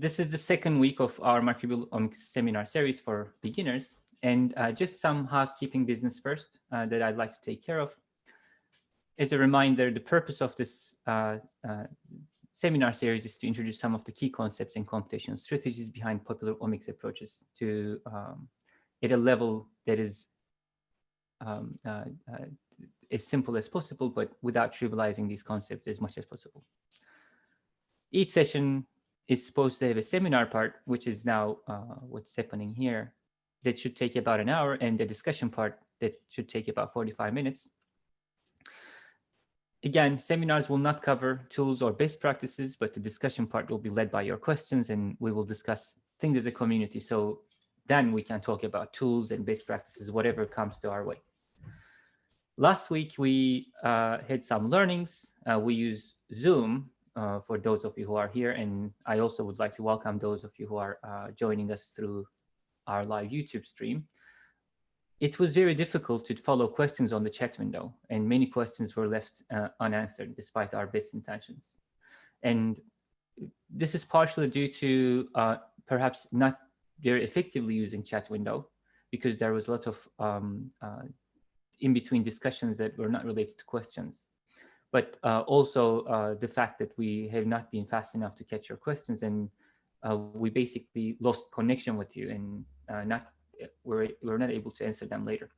this is the second week of our microbial omics seminar series for beginners. And uh, just some housekeeping business first uh, that I'd like to take care of. As a reminder, the purpose of this uh, uh, seminar series is to introduce some of the key concepts and computational strategies behind popular omics approaches to um, at a level that is um, uh, uh, as simple as possible, but without trivializing these concepts as much as possible. Each session is supposed to have a seminar part, which is now uh, what's happening here, that should take about an hour, and the discussion part that should take about 45 minutes. Again, seminars will not cover tools or best practices, but the discussion part will be led by your questions, and we will discuss things as a community. So then we can talk about tools and best practices, whatever comes to our way. Last week, we uh, had some learnings. Uh, we use Zoom uh, for those of you who are here. And I also would like to welcome those of you who are uh, joining us through our live YouTube stream. It was very difficult to follow questions on the chat window and many questions were left uh, unanswered despite our best intentions. And this is partially due to uh, perhaps not very effectively using chat window because there was a lot of um, uh, in between discussions that were not related to questions but uh, also uh, the fact that we have not been fast enough to catch your questions and uh, we basically lost connection with you and uh, not we're, we're not able to answer them later.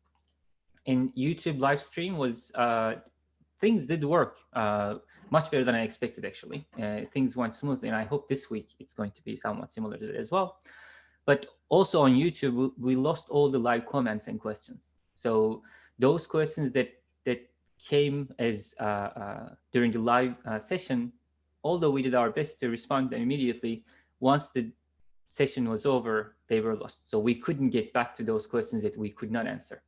And YouTube live stream was, uh, things did work uh, much better than I expected actually. things went smoothly and I hope this week it's going to be somewhat similar to that as well. But also on YouTube, we lost all the live comments and questions. So those questions that that came as uh, uh, during the live uh, session, although we did our best to respond immediately, once the session was over, they were lost. So we couldn't get back to those questions that we could not answer.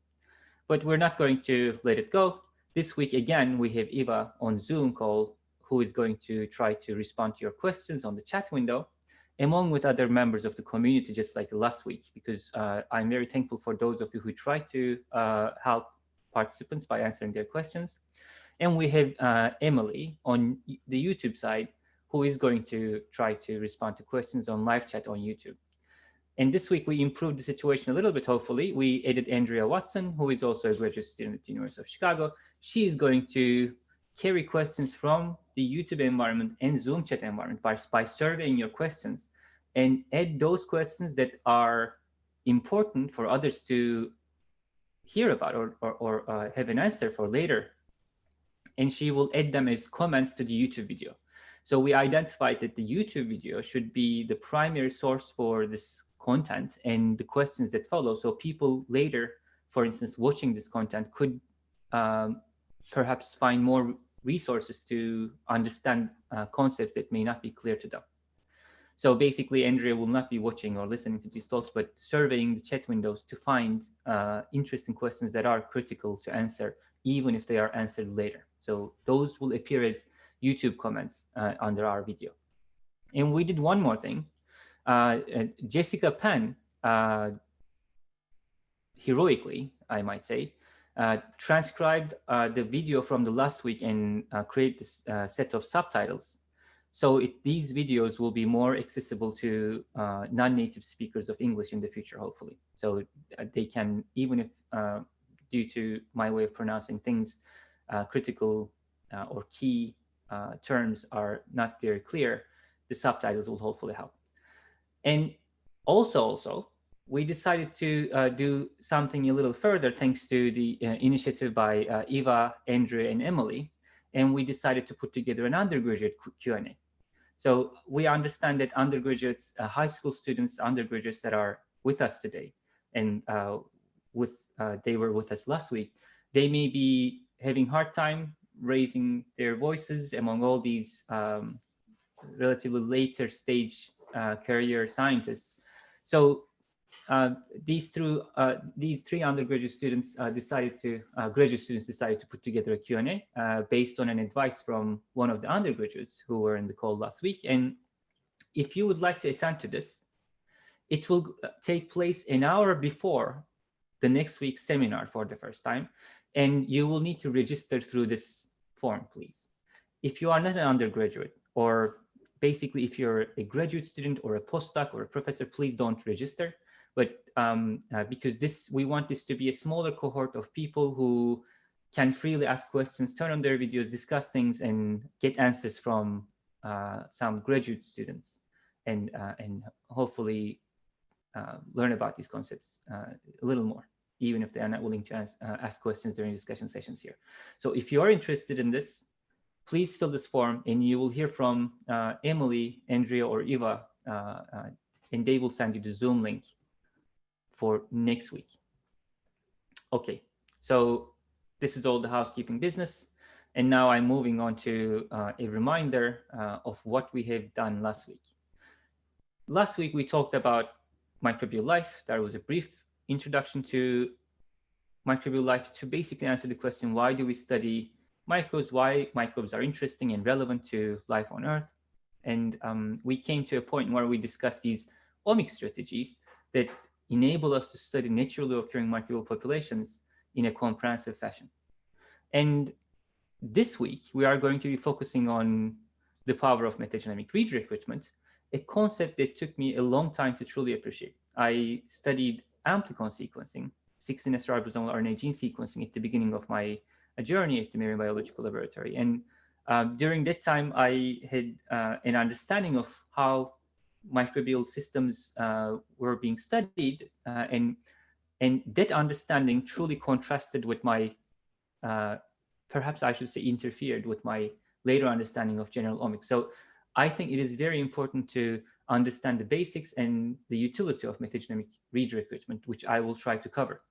But we're not going to let it go. This week, again, we have Eva on Zoom call who is going to try to respond to your questions on the chat window along with other members of the community, just like last week, because uh, I'm very thankful for those of you who tried to uh, help participants by answering their questions. And we have uh, Emily on the YouTube side, who is going to try to respond to questions on live chat on YouTube. And this week we improved the situation a little bit, hopefully. We added Andrea Watson, who is also a graduate student at the University of Chicago. She is going to carry questions from the YouTube environment and Zoom chat environment by, by surveying your questions and add those questions that are important for others to hear about or, or, or uh, have an answer for later. And she will add them as comments to the YouTube video. So we identified that the YouTube video should be the primary source for this content and the questions that follow. So people later, for instance, watching this content could um, perhaps find more resources to understand uh, concepts that may not be clear to them. So basically, Andrea will not be watching or listening to these talks, but surveying the chat windows to find uh, interesting questions that are critical to answer, even if they are answered later. So those will appear as YouTube comments uh, under our video. And we did one more thing. Uh, uh Jessica Penn, uh, heroically, I might say, uh, transcribed the video from the last week and created this set of subtitles so it, these videos will be more accessible to uh, non-native speakers of English in the future, hopefully. So uh, they can, even if uh, due to my way of pronouncing things, uh, critical uh, or key uh, terms are not very clear, the subtitles will hopefully help. And also, also, we decided to do something a little further thanks to the initiative by Eva, Andrea, and Emily. And we decided to put together an undergraduate Q&A. So we understand that undergraduates, uh, high school students, undergraduates that are with us today, and uh, with uh, they were with us last week, they may be having hard time raising their voices among all these um, relatively later stage uh, career scientists. So these through uh, these three undergraduate students uh, decided to uh, graduate students decided to put together a Q&A uh, based on an advice from one of the undergraduates who were in the call last week. And if you would like to attend to this, it will take place an hour before the next week's seminar for the first time, and you will need to register through this form, please. If you are not an undergraduate or basically, if you're a graduate student or a postdoc or a professor, please don't register. But um, uh, because this, we want this to be a smaller cohort of people who can freely ask questions, turn on their videos, discuss things, and get answers from uh, some graduate students, and uh, and hopefully uh, learn about these concepts uh, a little more, even if they are not willing to ask, uh, ask questions during discussion sessions here. So if you are interested in this, please fill this form and you will hear from Emily, Andrea, or Eva, and they will send you the Zoom link for next week. Okay, so this is all the housekeeping business. And now I'm moving on to uh, a reminder uh, of what we have done last week. Last week, we talked about microbial life. There was a brief introduction to microbial life to basically answer the question, why do we study microbes, why microbes are interesting and relevant to life on Earth. And um, we came to a point where we discussed these omic strategies that enable us to study naturally occurring microbial populations in a comprehensive fashion. And this week, we are going to be focusing on the power of metagenomic read recruitment, a concept that took me a long time to truly appreciate. I studied amplicon sequencing, 16S ribosomal RNA gene sequencing at the beginning of my a journey at the Marine Biological Laboratory. And um, during that time, I had uh, an understanding of how microbial systems uh, were being studied uh, and and that understanding truly contrasted with my uh, perhaps I should say interfered with my later understanding of general omics. So I think it is very important to understand the basics and the utility of metagenomic read recruitment, which I will try to cover.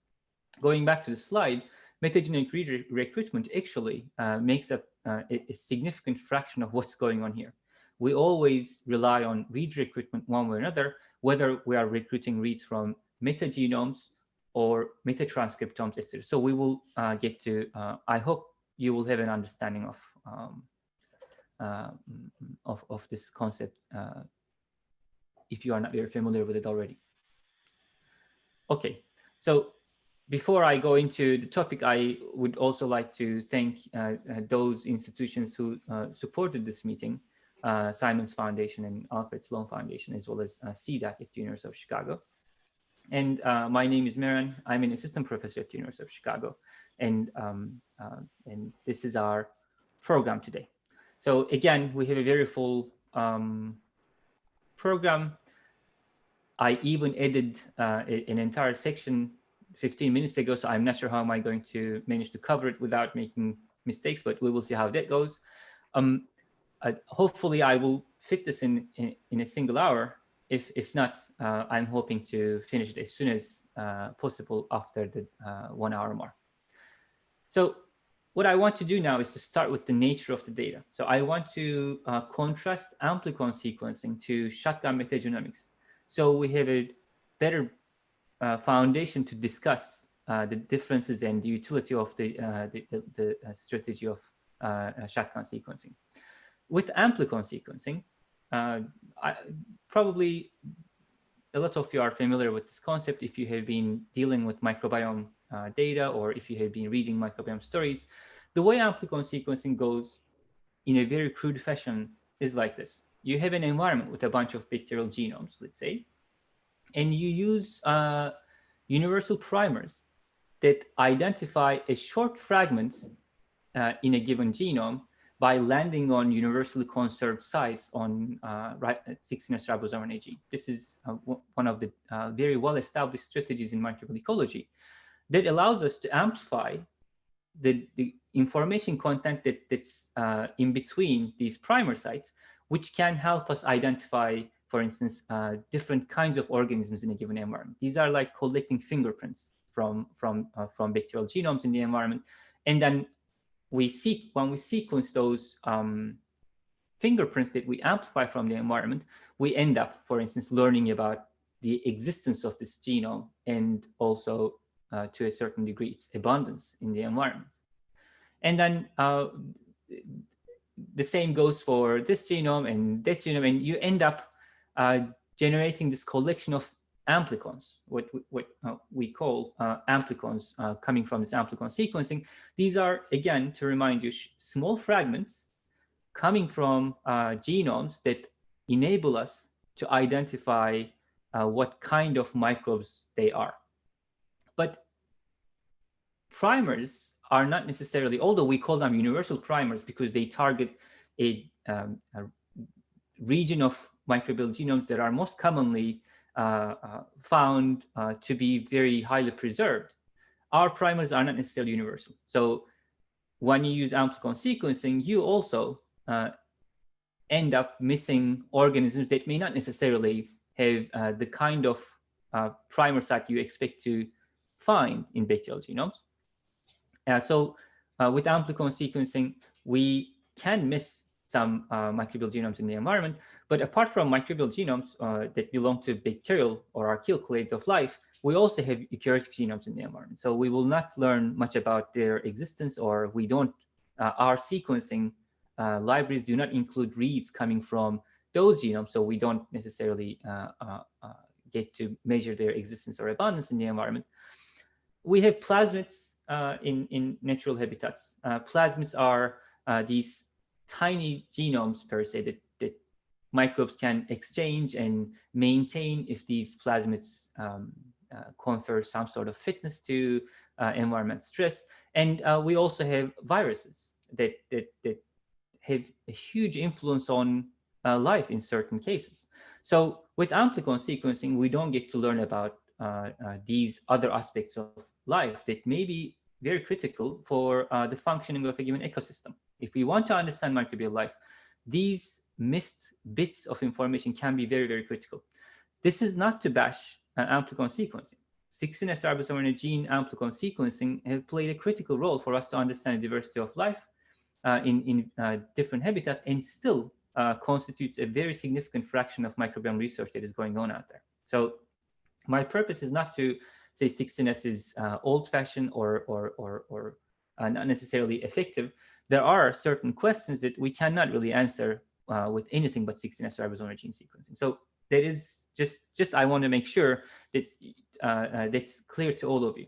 Going back to the slide, metagenomic read recruitment actually uh, makes up uh, a, a, significant fraction of what's going on here. We always rely on read recruitment one way or another, whether we are recruiting reads from metagenomes or metatranscriptomes, etc. So we will uh, get to, uh, I hope you will have an understanding of, um, uh, of, of, this concept uh, if you are not very familiar with it already. Okay, so before I go into the topic, I would also like to thank uh, uh, those institutions who supported this meeting, Simons Foundation and Alfred Sloan Foundation, as well as uh, CDAC at the University of Chicago. And uh, my name is Meren. I'm an assistant professor at the University of Chicago. And, um, and this is our program today. So again, we have a very full um, program. I even added an entire section 15 minutes ago, so I'm not sure how am I going to manage to cover it without making mistakes, but we will see how that goes. Um, uh, hopefully I will fit this in, in, in, a single hour. If, if not, uh, I'm hoping to finish it as soon as uh, possible after the uh, one hour mark. So what I want to do now is to start with the nature of the data. So I want to uh, contrast amplicon sequencing to shotgun metagenomics. So we have a better uh, foundation to discuss the differences and the utility of the, the, the, the, strategy of shotgun sequencing. With amplicon sequencing, I, probably a lot of you are familiar with this concept if you have been dealing with microbiome data or if you have been reading microbiome stories. The way amplicon sequencing goes in a very crude fashion is like this. You have an environment with a bunch of bacterial genomes, let's say, and you use uh, universal primers that identify a short fragment uh, in a given genome by landing on universally conserved sites on uh, 16S ribosomal RNA gene. This is uh, one of the uh, very well-established strategies in microbial ecology that allows us to amplify the, the information content that, that's uh, in between these primer sites, which can help us identify for instance, uh, different kinds of organisms in a given environment. These are like collecting fingerprints from, from, uh, from bacterial genomes in the environment. And then we seek, when we sequence those um, fingerprints that we amplify from the environment, we end up, for instance, learning about the existence of this genome and also uh, to a certain degree its abundance in the environment. And then uh, the same goes for this genome and that genome, and you end up uh, generating this collection of amplicons, what, what uh, we call uh, amplicons uh, coming from this amplicon sequencing. These are, again, to remind you, small fragments coming from uh, genomes that enable us to identify uh, what kind of microbes they are. But primers are not necessarily, although we call them universal primers because they target a, um, a region of microbial genomes that are most commonly found uh, to be very highly preserved. Our primers are not necessarily universal. So when you use amplicon sequencing, you also uh, end up missing organisms that may not necessarily have uh, the kind of uh, primer site you expect to find in bacterial genomes. Uh, so uh, with amplicon sequencing, we can miss some uh, microbial genomes in the environment, but apart from microbial genomes uh, that belong to bacterial or archaeal clades of life, we also have eukaryotic genomes in the environment. So we will not learn much about their existence or we don't, our sequencing uh, libraries do not include reads coming from those genomes, so we don't necessarily uh, uh, uh, get to measure their existence or abundance in the environment. We have plasmids in, in natural habitats. plasmids are these tiny genomes per se that, that microbes can exchange and maintain if these plasmids um, uh, confer some sort of fitness to uh, environment stress. And uh, we also have viruses that, that, that have a huge influence on uh, life in certain cases. So with amplicon sequencing, we don't get to learn about uh, uh, these other aspects of life that may be very critical for uh, the functioning of a given ecosystem. If we want to understand microbial life, these missed bits of information can be very, very critical. This is not to bash uh, amplicon sequencing. 16S ribosome gene amplicon sequencing have played a critical role for us to understand the diversity of life uh, in, in uh, different habitats and still uh, constitutes a very significant fraction of microbiome research that is going on out there. So my purpose is not to say 16S is uh, old-fashioned or, or, or, or uh, not necessarily effective. There are certain questions that we cannot really answer uh, with anything but 16S ribosomal gene sequencing. So that is just, just I want to make sure that that's clear to all of you.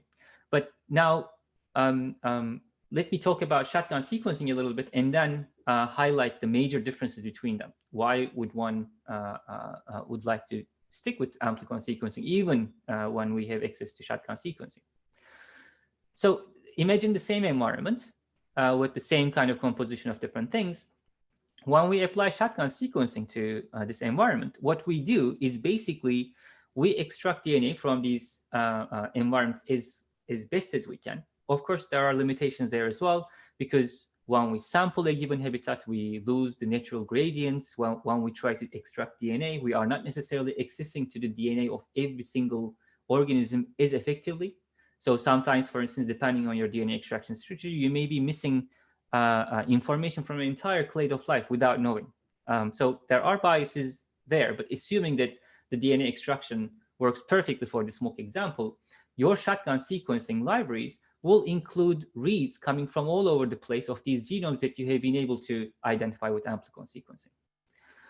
But now, um, um, let me talk about shotgun sequencing a little bit and then uh, highlight the major differences between them. Why would one uh, uh, uh would like to stick with amplicon sequencing even uh, when we have access to shotgun sequencing? So imagine the same environment uh, with the same kind of composition of different things. When we apply shotgun sequencing to uh, this environment, what we do is basically we extract DNA from these uh, uh, environments as, as best as we can of course, there are limitations there as well, because when we sample a given habitat, we lose the natural gradients. When, when we try to extract DNA, we are not necessarily accessing to the DNA of every single organism as effectively. So sometimes, for instance, depending on your DNA extraction strategy, you may be missing uh, uh, information from an entire clade of life without knowing. Um, so there are biases there, but assuming that the DNA extraction works perfectly for the smoke example, your shotgun sequencing libraries will include reads coming from all over the place of these genomes that you have been able to identify with amplicon sequencing.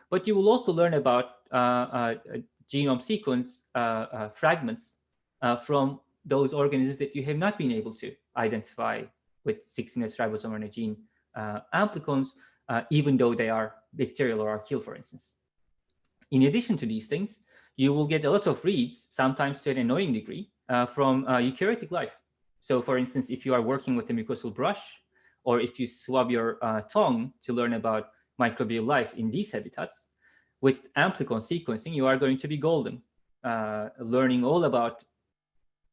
But you will also learn about uh, uh, genome sequence uh, uh fragments from those organisms that you have not been able to identify with 16S ribosome RNA gene uh, amplicons, even though they are bacterial or archaeal, for instance. In addition to these things, you will get a lot of reads, sometimes to an annoying degree, from eukaryotic life. So for instance, if you are working with a mucosal brush, or if you swab your uh, tongue to learn about microbial life in these habitats, with amplicon sequencing, you are going to be golden, uh, learning all about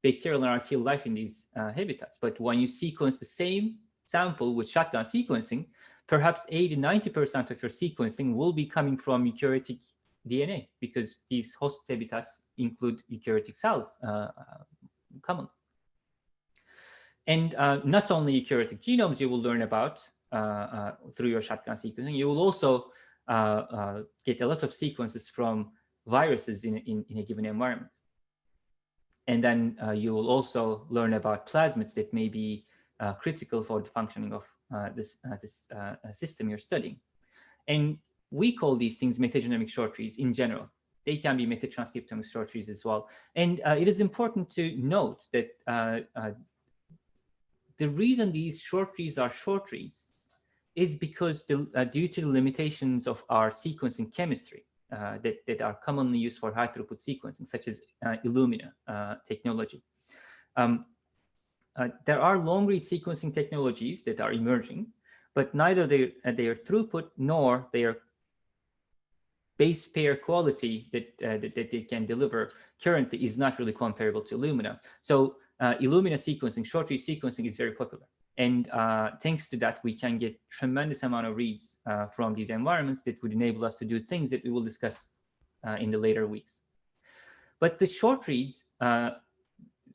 bacterial and archaeal life in these uh, habitats. But when you sequence the same sample with shotgun sequencing, perhaps 80, 90% of your sequencing will be coming from eukaryotic DNA because these host habitats include eukaryotic cells uh, uh commonly. And uh, not only eukaryotic genomes you will learn about uh, uh, through your shotgun sequencing, you will also uh, get a lot of sequences from viruses in, in, in a given environment. And then uh, you will also learn about plasmids that may be uh, critical for the functioning of uh, this, uh, this system you're studying. And we call these things metagenomic short reads in general. They can be metatranscriptomic short reads as well. And it is important to note that the reason these short reads are short reads is because the, uh, due to the limitations of our sequencing chemistry, uh, that, that are commonly used for high throughput sequencing, such as uh, Illumina uh, technology. Um, uh, there are long read sequencing technologies that are emerging, but neither their, uh, their throughput nor their base pair quality that, that, that, they can deliver currently is not really comparable to Illumina. So Illumina sequencing, short read sequencing is very popular. And uh, thanks to that, we can get tremendous amount of reads uh, from these environments that would enable us to do things that we will discuss uh, in the later weeks. But the short reads,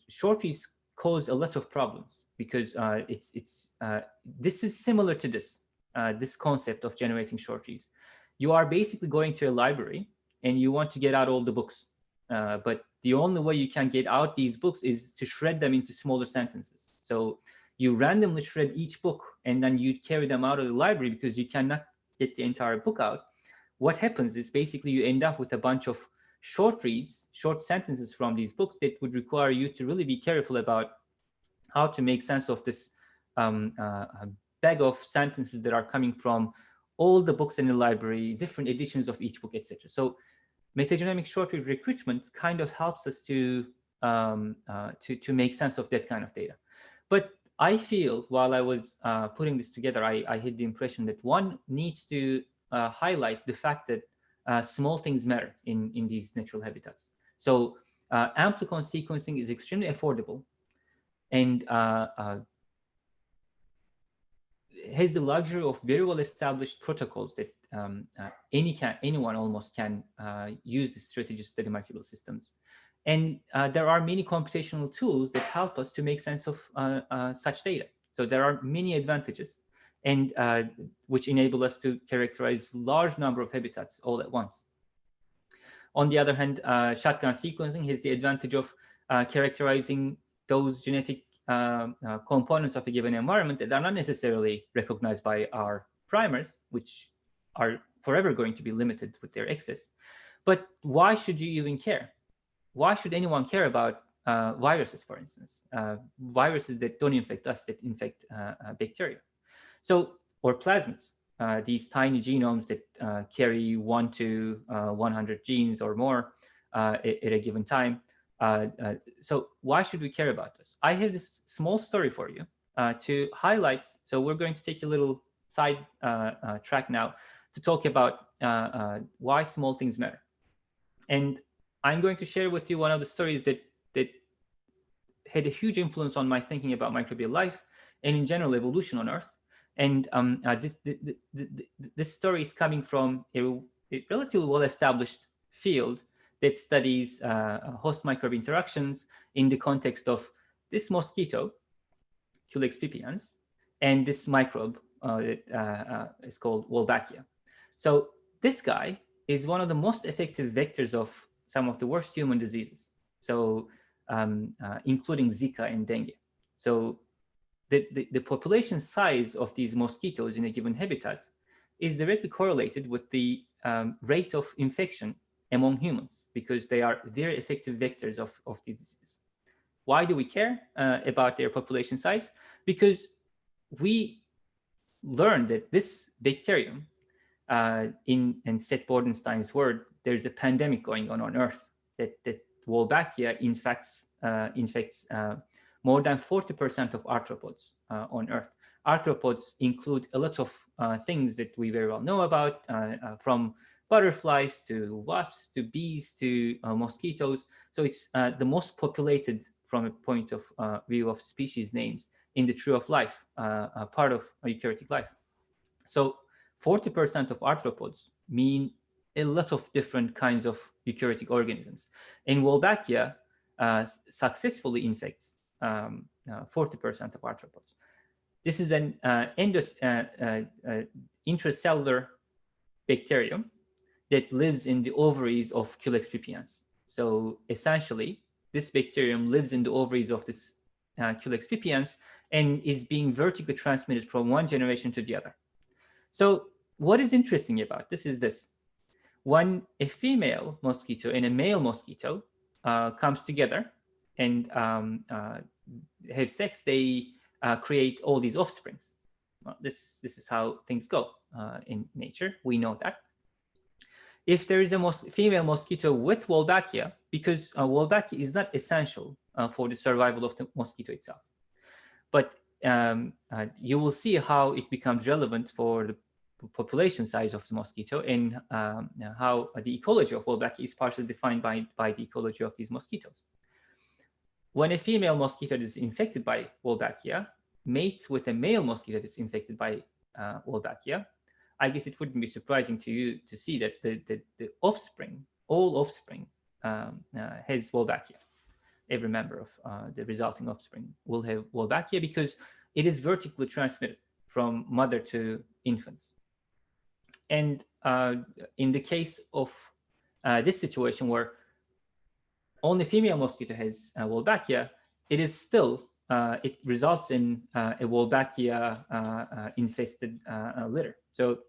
short reads cause a lot of problems because uh, it's it's uh, this is similar to this uh, this concept of generating short trees. You are basically going to a library and you want to get out all the books, uh, but the only way you can get out these books is to shred them into smaller sentences. So you randomly shred each book and then you carry them out of the library because you cannot get the entire book out. What happens is basically you end up with a bunch of short reads, short sentences from these books that would require you to really be careful about how to make sense of this um, uh, bag of sentences that are coming from all the books in the library, different editions of each book, etc. So metagenomic short read recruitment kind of helps us to, um, uh, to, to make sense of that kind of data. But I feel while I was uh, putting this together, I, I had the impression that one needs to uh, highlight the fact that uh, small things matter in, in these natural habitats. So uh, amplicon sequencing is extremely affordable and uh, uh, has the luxury of very well established protocols that um, any can, anyone almost can use the strategy to study microbial systems. And uh, there are many computational tools that help us to make sense of uh, such data. So there are many advantages and uh, which enable us to characterize large number of habitats all at once. On the other hand, uh, shotgun sequencing has the advantage of uh, characterizing those genetic uh, components of a given environment that are not necessarily recognized by our primers, which are forever going to be limited with their access. But why should you even care? Why should anyone care about uh, viruses, for instance, uh, viruses that don't infect us, that infect bacteria? So, or plasmids, uh, these tiny genomes that uh, carry one to uh, 100 genes or more uh, at, at, a given time. Uh, uh, so why should we care about this? I have this small story for you to highlight. So we're going to take a little side track now to talk about why small things matter. And I'm going to share with you one of the stories that, that had a huge influence on my thinking about microbial life and in general evolution on Earth. And um, uh, this, the, the, the, this story is coming from a, a relatively well-established field that studies uh, host microbe interactions in the context of this mosquito, Culex pipiens, and this microbe uh, that uh, uh, is called Wolbachia. So this guy is one of the most effective vectors of some of the worst human diseases. So um, uh, including Zika and dengue. So the, the, the, population size of these mosquitoes in a given habitat is directly correlated with the um, rate of infection among humans because they are very effective vectors of, of these diseases. Why do we care uh, about their population size? Because we learned that this bacterium, uh, in, in Seth Bordenstein's word, there's a pandemic going on on Earth that, that Wolbachia infects, uh, infects uh, more than 40% of arthropods uh, on Earth. Arthropods include a lot of uh, things that we very well know about, uh, from butterflies to wasps to bees to mosquitoes. So it's the most populated from a point of view of species names in the tree of life, part of eukaryotic life. So 40% of arthropods mean a lot of different kinds of eukaryotic organisms. And Wolbachia successfully infects 40% um, uh, of arthropods. This is an uh, endos, uh, intracellular bacterium that lives in the ovaries of Culex pipiens. So essentially, this bacterium lives in the ovaries of this uh, Culex pipiens and is being vertically transmitted from one generation to the other. So what is interesting about this is this. When a female mosquito and a male mosquito uh, comes together, and um, uh, have sex, they uh, create all these offsprings. Well, this, this is how things go uh, in nature. We know that. if there is a mos female mosquito with Wolbachia, because uh, Wolbachia is not essential uh, for the survival of the mosquito itself. But um, you will see how it becomes relevant for the population size of the mosquito and um, how the ecology of Wolbachia is partially defined by, by the ecology of these mosquitoes. When a female mosquito is infected by Wolbachia, mates with a male mosquito that's infected by uh, Wolbachia, I guess it wouldn't be surprising to you to see that the, the, the offspring, all offspring, um, uh, has Wolbachia. Every member of uh, the resulting offspring will have Wolbachia because it is vertically transmitted from mother to infants. And uh, in the case of uh, this situation where only female mosquito has uh, Wolbachia, it is still, uh, it results in uh, a Wolbachia uh, uh, infested litter. So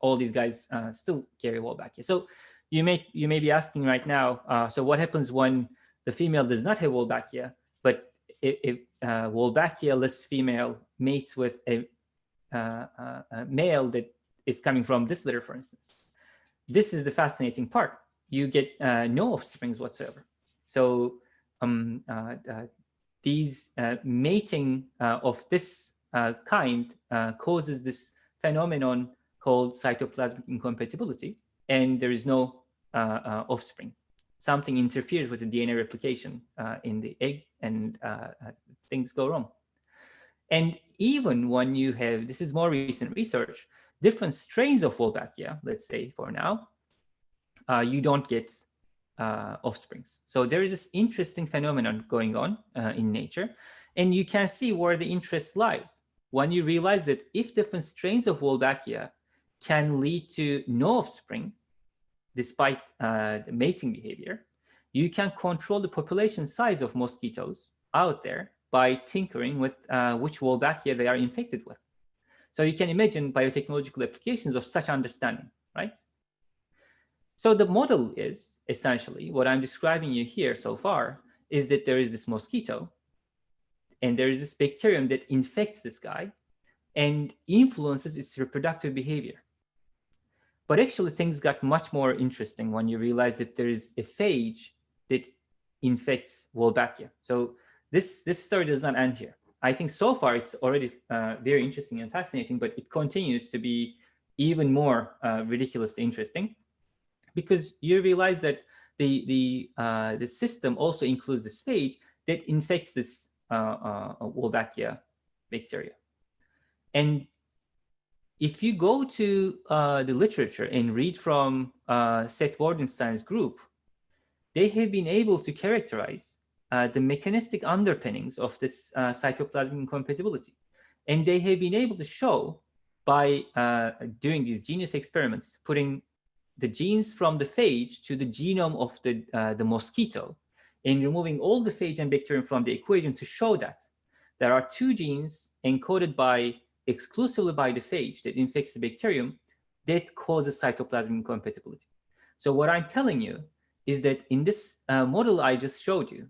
all these guys still carry Wolbachia. So you may, you may be asking right now, so what happens when the female does not have Wolbachia, but if, if Wolbachia-less female mates with a, a male that is coming from this litter, for instance. This is the fascinating part. You get uh, no offsprings whatsoever. So um, uh, uh, these uh, mating uh, of this kind causes this phenomenon called cytoplasmic incompatibility, and there is no offspring. Something interferes with the DNA replication in the egg, and things go wrong. And even when you have, this is more recent research, different strains of Wolbachia, let's say for now, uh, you don't get uh, offsprings. So there is this interesting phenomenon going on uh, in nature, and you can see where the interest lies. When you realize that if different strains of Wolbachia can lead to no offspring, despite uh, the mating behavior, you can control the population size of mosquitoes out there by tinkering with uh, which Wolbachia they are infected with. So you can imagine biotechnological applications of such understanding, right? So the model is essentially what I'm describing you here so far is that there is this mosquito and there is this bacterium that infects this guy and influences its reproductive behavior. But actually things got much more interesting when you realize that there is a phage that infects Wolbachia. So this, this story does not end here. I think so far it's already uh, very interesting and fascinating, but it continues to be even more uh, ridiculously interesting because you realize that the the uh, the system also includes this phage that infects this uh, uh, Wolbachia bacteria. And if you go to uh, the literature and read from Seth Bordenstein's group, they have been able to characterize uh, the mechanistic underpinnings of this uh, cytoplasmic incompatibility. And they have been able to show by uh, doing these genius experiments, putting the genes from the phage to the genome of the, uh, the mosquito and removing all the phage and bacterium from the equation to show that there are two genes encoded by exclusively by the phage that infects the bacterium that causes cytoplasmic incompatibility. So what I'm telling you is that in this uh, model I just showed you,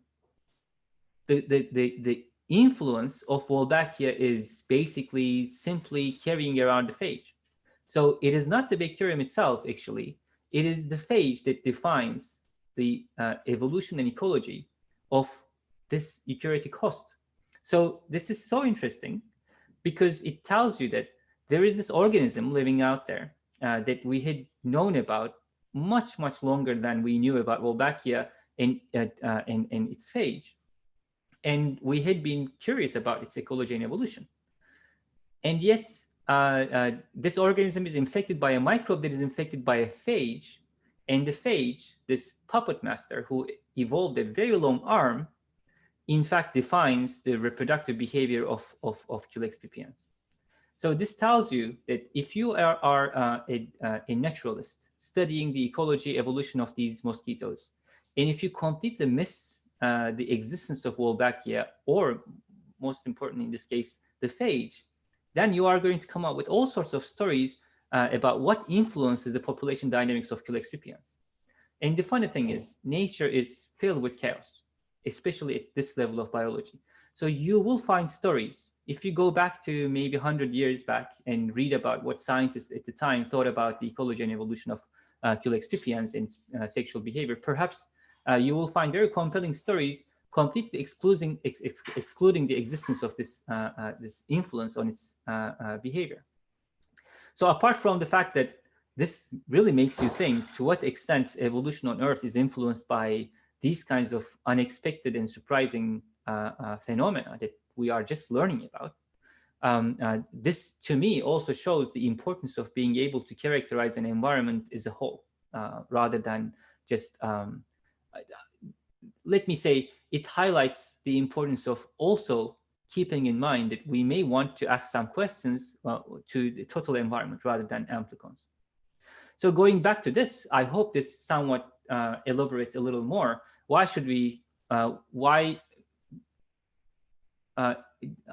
the, the, the, influence of Wolbachia is basically simply carrying around the phage. So it is not the bacterium itself, actually. It is the phage that defines the uh, evolution and ecology of this eukaryotic host. So this is so interesting because it tells you that there is this organism living out there uh, that we had known about much, much longer than we knew about Wolbachia and, uh, and, and its phage. And we had been curious about its ecology and evolution. And yet, uh, uh, this organism is infected by a microbe that is infected by a phage. And the phage, this puppet master who evolved a very long arm, in fact defines the reproductive behavior of, of, of Culex pipiens. So this tells you that if you are, are uh, a, uh, a naturalist studying the ecology evolution of these mosquitoes, and if you complete the myths uh, the existence of Wolbachia, or most important in this case, the phage, then you are going to come up with all sorts of stories uh, about what influences the population dynamics of Culex pipiens. And the funny thing is, nature is filled with chaos, especially at this level of biology. So you will find stories. If you go back to maybe 100 years back and read about what scientists at the time thought about the ecology and evolution of uh, Culex pipiens and uh, sexual behavior, perhaps you will find very compelling stories completely excluding, ex ex excluding the existence of this, uh, uh, this influence on its behavior. So apart from the fact that this really makes you think to what extent evolution on Earth is influenced by these kinds of unexpected and surprising phenomena that we are just learning about, um, uh, this to me also shows the importance of being able to characterize an environment as a whole uh, rather than just um, uh, let me say it highlights the importance of also keeping in mind that we may want to ask some questions uh, to the total environment rather than amplicons. So going back to this, I hope this somewhat uh, elaborates a little more. Why should we, uh, why uh,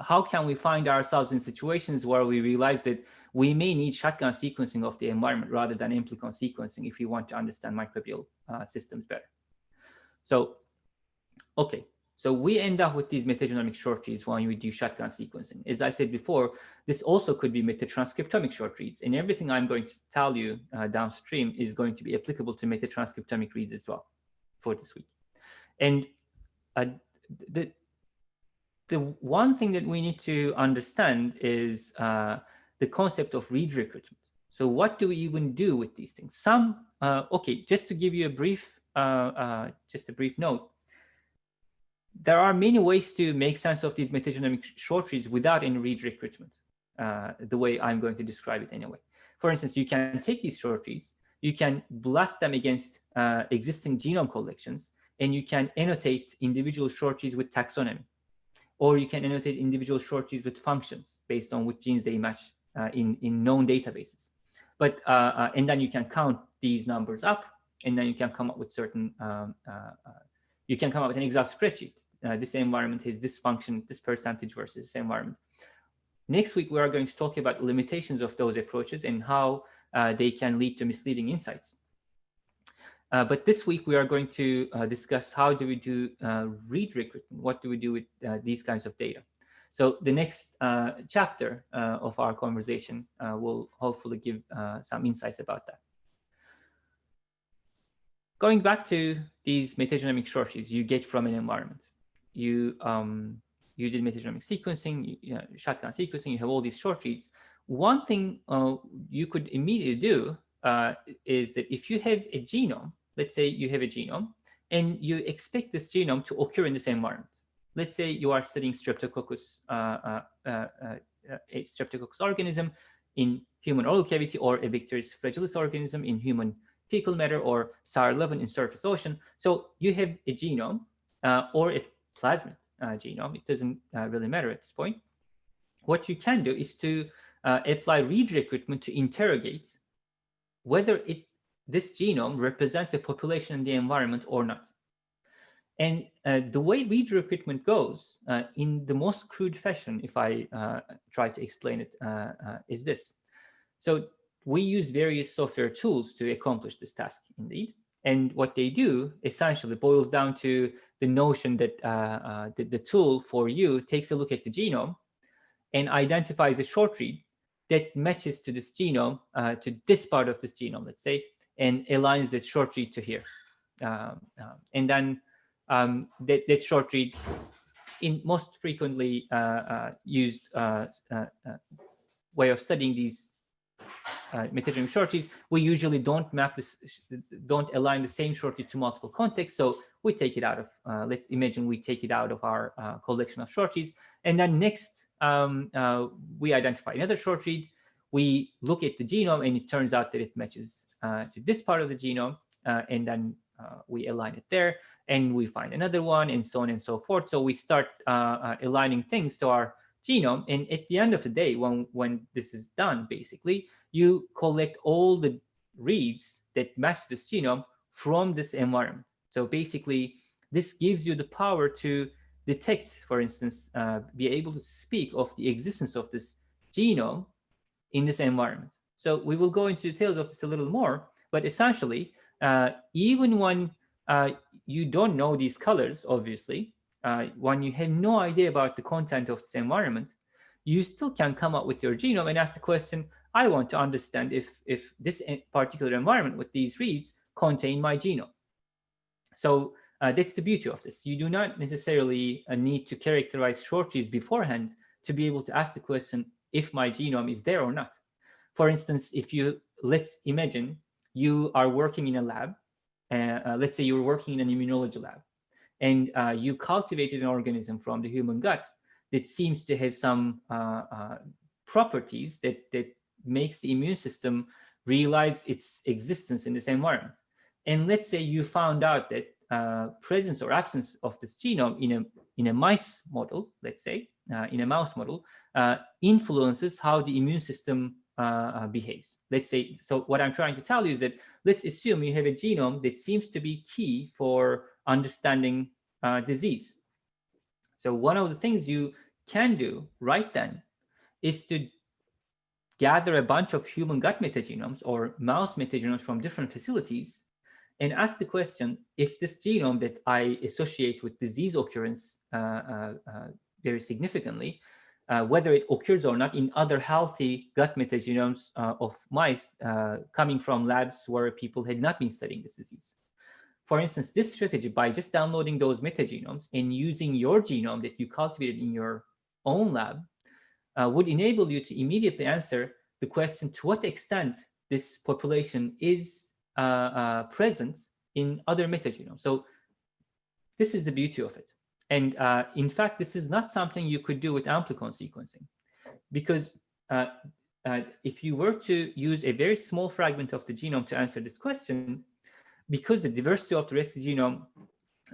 how can we find ourselves in situations where we realize that we may need shotgun sequencing of the environment rather than amplicon sequencing if we want to understand microbial uh, systems better. So, okay, so we end up with these metagenomic short reads when we do shotgun sequencing. As I said before, this also could be metatranscriptomic short reads, and everything I'm going to tell you uh, downstream is going to be applicable to metatranscriptomic reads as well for this week. And uh, the the one thing that we need to understand is uh, the concept of read recruitment. So what do we even do with these things? Some, uh, okay, just to give you a brief, uh, uh just a brief note, there are many ways to make sense of these metagenomic short reads without any read recruitment, uh, the way I'm going to describe it anyway. For instance, you can take these short reads, you can blast them against uh, existing genome collections, and you can annotate individual short reads with taxonomy or you can annotate individual short keys with functions based on which genes they match uh, in, in known databases. But, uh, uh, and then you can count these numbers up, and then you can come up with certain, um, uh, uh, you can come up with an exact spreadsheet. Uh, this environment has this function, this percentage versus this environment. Next week, we are going to talk about limitations of those approaches and how they can lead to misleading insights. Uh, but this week we are going to uh, discuss how do we do uh, read recruitment? What do we do with uh, these kinds of data? So the next uh, chapter uh, of our conversation will hopefully give some insights about that. Going back to these metagenomic shortages you get from an environment. You, um, you did metagenomic sequencing, you, you know, shotgun sequencing, you have all these short reads. One thing you could immediately do is that if you have a genome let's say you have a genome and you expect this genome to occur in the same environment. Let's say you are studying Streptococcus, uh, uh, uh, uh, a Streptococcus organism in human oral cavity or a Bacteroides fragilis organism in human fecal matter or SAR11 in surface ocean. So you have a genome uh, or a plasmid uh, genome. It doesn't really matter at this point. What you can do is to apply read recruitment to interrogate whether it this genome represents a population in the environment or not. And uh, the way read recruitment goes uh, in the most crude fashion, if I uh, try to explain it, uh, uh, is this. So we use various software tools to accomplish this task indeed. And what they do essentially boils down to the notion that uh, the, the tool for you takes a look at the genome and identifies a short read that matches to this genome, to this part of this genome, let's say, and aligns that short read to here. Um, uh, and then um, that, that short read in most frequently uh, uh, used uh, uh, uh, way of studying these uh, metagenomic short reads, we usually don't map this, don't align the same short read to multiple contexts. So we take it out of, let's imagine we take it out of our collection of short reads. And then next, um, we identify another short read. We look at the genome and it turns out that it matches uh, to this part of the genome, uh, and then uh, we align it there, and we find another one, and so on and so forth. So we start aligning things to our genome, and at the end of the day, when, when this is done, basically, you collect all the reads that match this genome from this environment. So basically, this gives you the power to detect, for instance, uh, be able to speak of the existence of this genome in this environment. So we will go into details of this a little more, but essentially, uh, even when uh, you don't know these colors, obviously, uh, when you have no idea about the content of this environment, you still can come up with your genome and ask the question, I want to understand if, if this particular environment with these reads contain my genome. So uh, that's the beauty of this. You do not necessarily uh, need to characterize short reads beforehand to be able to ask the question if my genome is there or not. For instance, if you, let's imagine you are working in a lab, uh, uh let's say you're working in an immunology lab, and uh, you cultivated an organism from the human gut that seems to have some uh, properties that, that makes the immune system realize its existence in this environment. And let's say you found out that uh, presence or absence of this genome in a in a mice model, let's say, uh, in a mouse model, uh, influences how the immune system uh, uh, behaves. Let's say, so what I'm trying to tell you is that let's assume you have a genome that seems to be key for understanding uh, disease. So one of the things you can do right then is to gather a bunch of human gut metagenomes or mouse metagenomes from different facilities and ask the question, if this genome that I associate with disease occurrence uh, uh, uh, very significantly, uh, whether it occurs or not in other healthy gut metagenomes of mice coming from labs where people had not been studying this disease. For instance, this strategy, by just downloading those metagenomes and using your genome that you cultivated in your own lab, would enable you to immediately answer the question to what extent this population is uh, uh, present in other metagenomes. So this is the beauty of it. And uh, in fact, this is not something you could do with amplicon sequencing because uh, uh, if you were to use a very small fragment of the genome to answer this question, because the diversity of the rest of the genome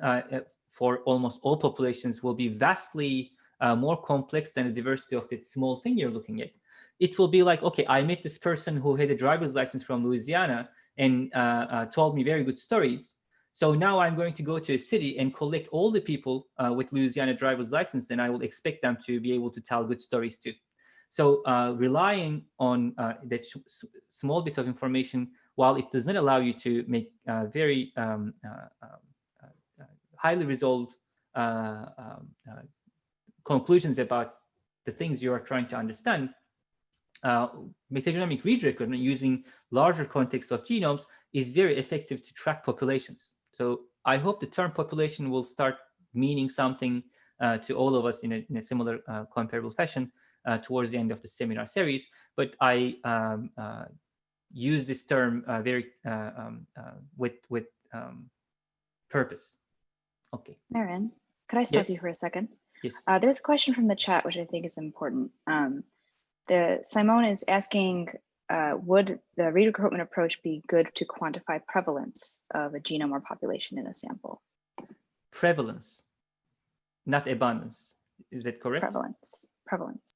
uh, for almost all populations will be vastly more complex than the diversity of the small thing you're looking at, it will be like, okay, I met this person who had a driver's license from Louisiana and uh, uh, told me very good stories. So now I'm going to go to a city and collect all the people uh, with Louisiana driver's license, and I will expect them to be able to tell good stories too. So uh, relying on uh, that small bit of information, while it does not allow you to make uh, very um, highly resolved um, conclusions about the things you are trying to understand, uh, metagenomic read recruitment using larger context of genomes is very effective to track populations. So I hope the term population will start meaning something uh, to all of us in a, in a similar uh, comparable fashion uh, towards the end of the seminar series. But I um, uh, use this term uh, very um, with with um, purpose. Okay. Meren, could I stop yes. you for a second? Yes. there's a question from the chat, which I think is important. Um, the Simone is asking, uh, would the read recruitment approach be good to quantify prevalence of a genome or population in a sample? Prevalence, not abundance. Is that correct? Prevalence, prevalence.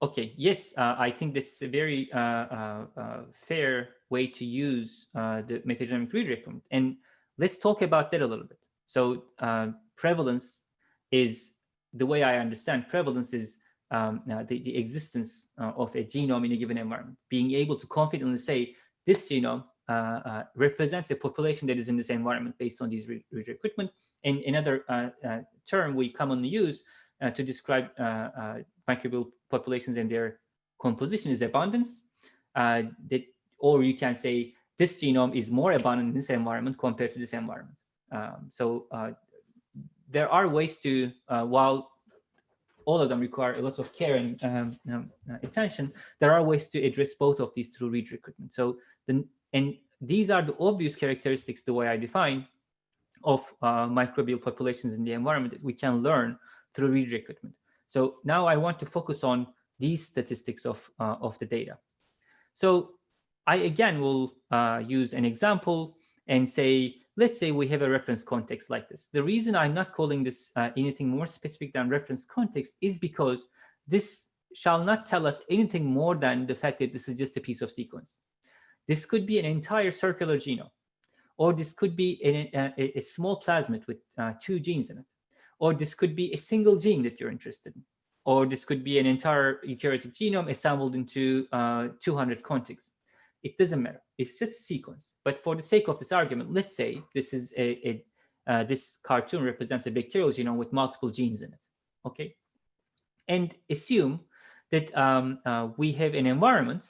Okay, yes, uh, I think that's a very uh, uh, uh fair way to use uh, the metagenomic read recruitment. And let's talk about that a little bit. So prevalence is, the way I understand prevalence is um, uh, the, the existence uh, of a genome in a given environment, being able to confidently say this genome uh, uh represents a population that is in this environment based on these read recruitment. And another uh, uh, term we commonly use to describe microbial populations and their composition is abundance. that, or you can say this genome is more abundant in this environment compared to this environment. Um, so there are ways to, while all of them require a lot of care and um, um, uh, attention, there are ways to address both of these through read recruitment. So, the, and these are the obvious characteristics, the way I define, of uh, microbial populations in the environment that we can learn through read recruitment. So now I want to focus on these statistics of, uh, of the data. So I again will uh, use an example and say, let's say we have a reference context like this. The reason I'm not calling this uh, anything more specific than reference context is because this shall not tell us anything more than the fact that this is just a piece of sequence. This could be an entire circular genome, or this could be a, a, a small plasmid with uh, two genes in it, or this could be a single gene that you're interested in, or this could be an entire eukaryotic genome assembled into uh, 200 contigs. It doesn't matter. It's just a sequence. But for the sake of this argument, let's say this is a, a uh, this cartoon represents a bacterial genome with multiple genes in it. Okay, and assume that um, uh, we have an environment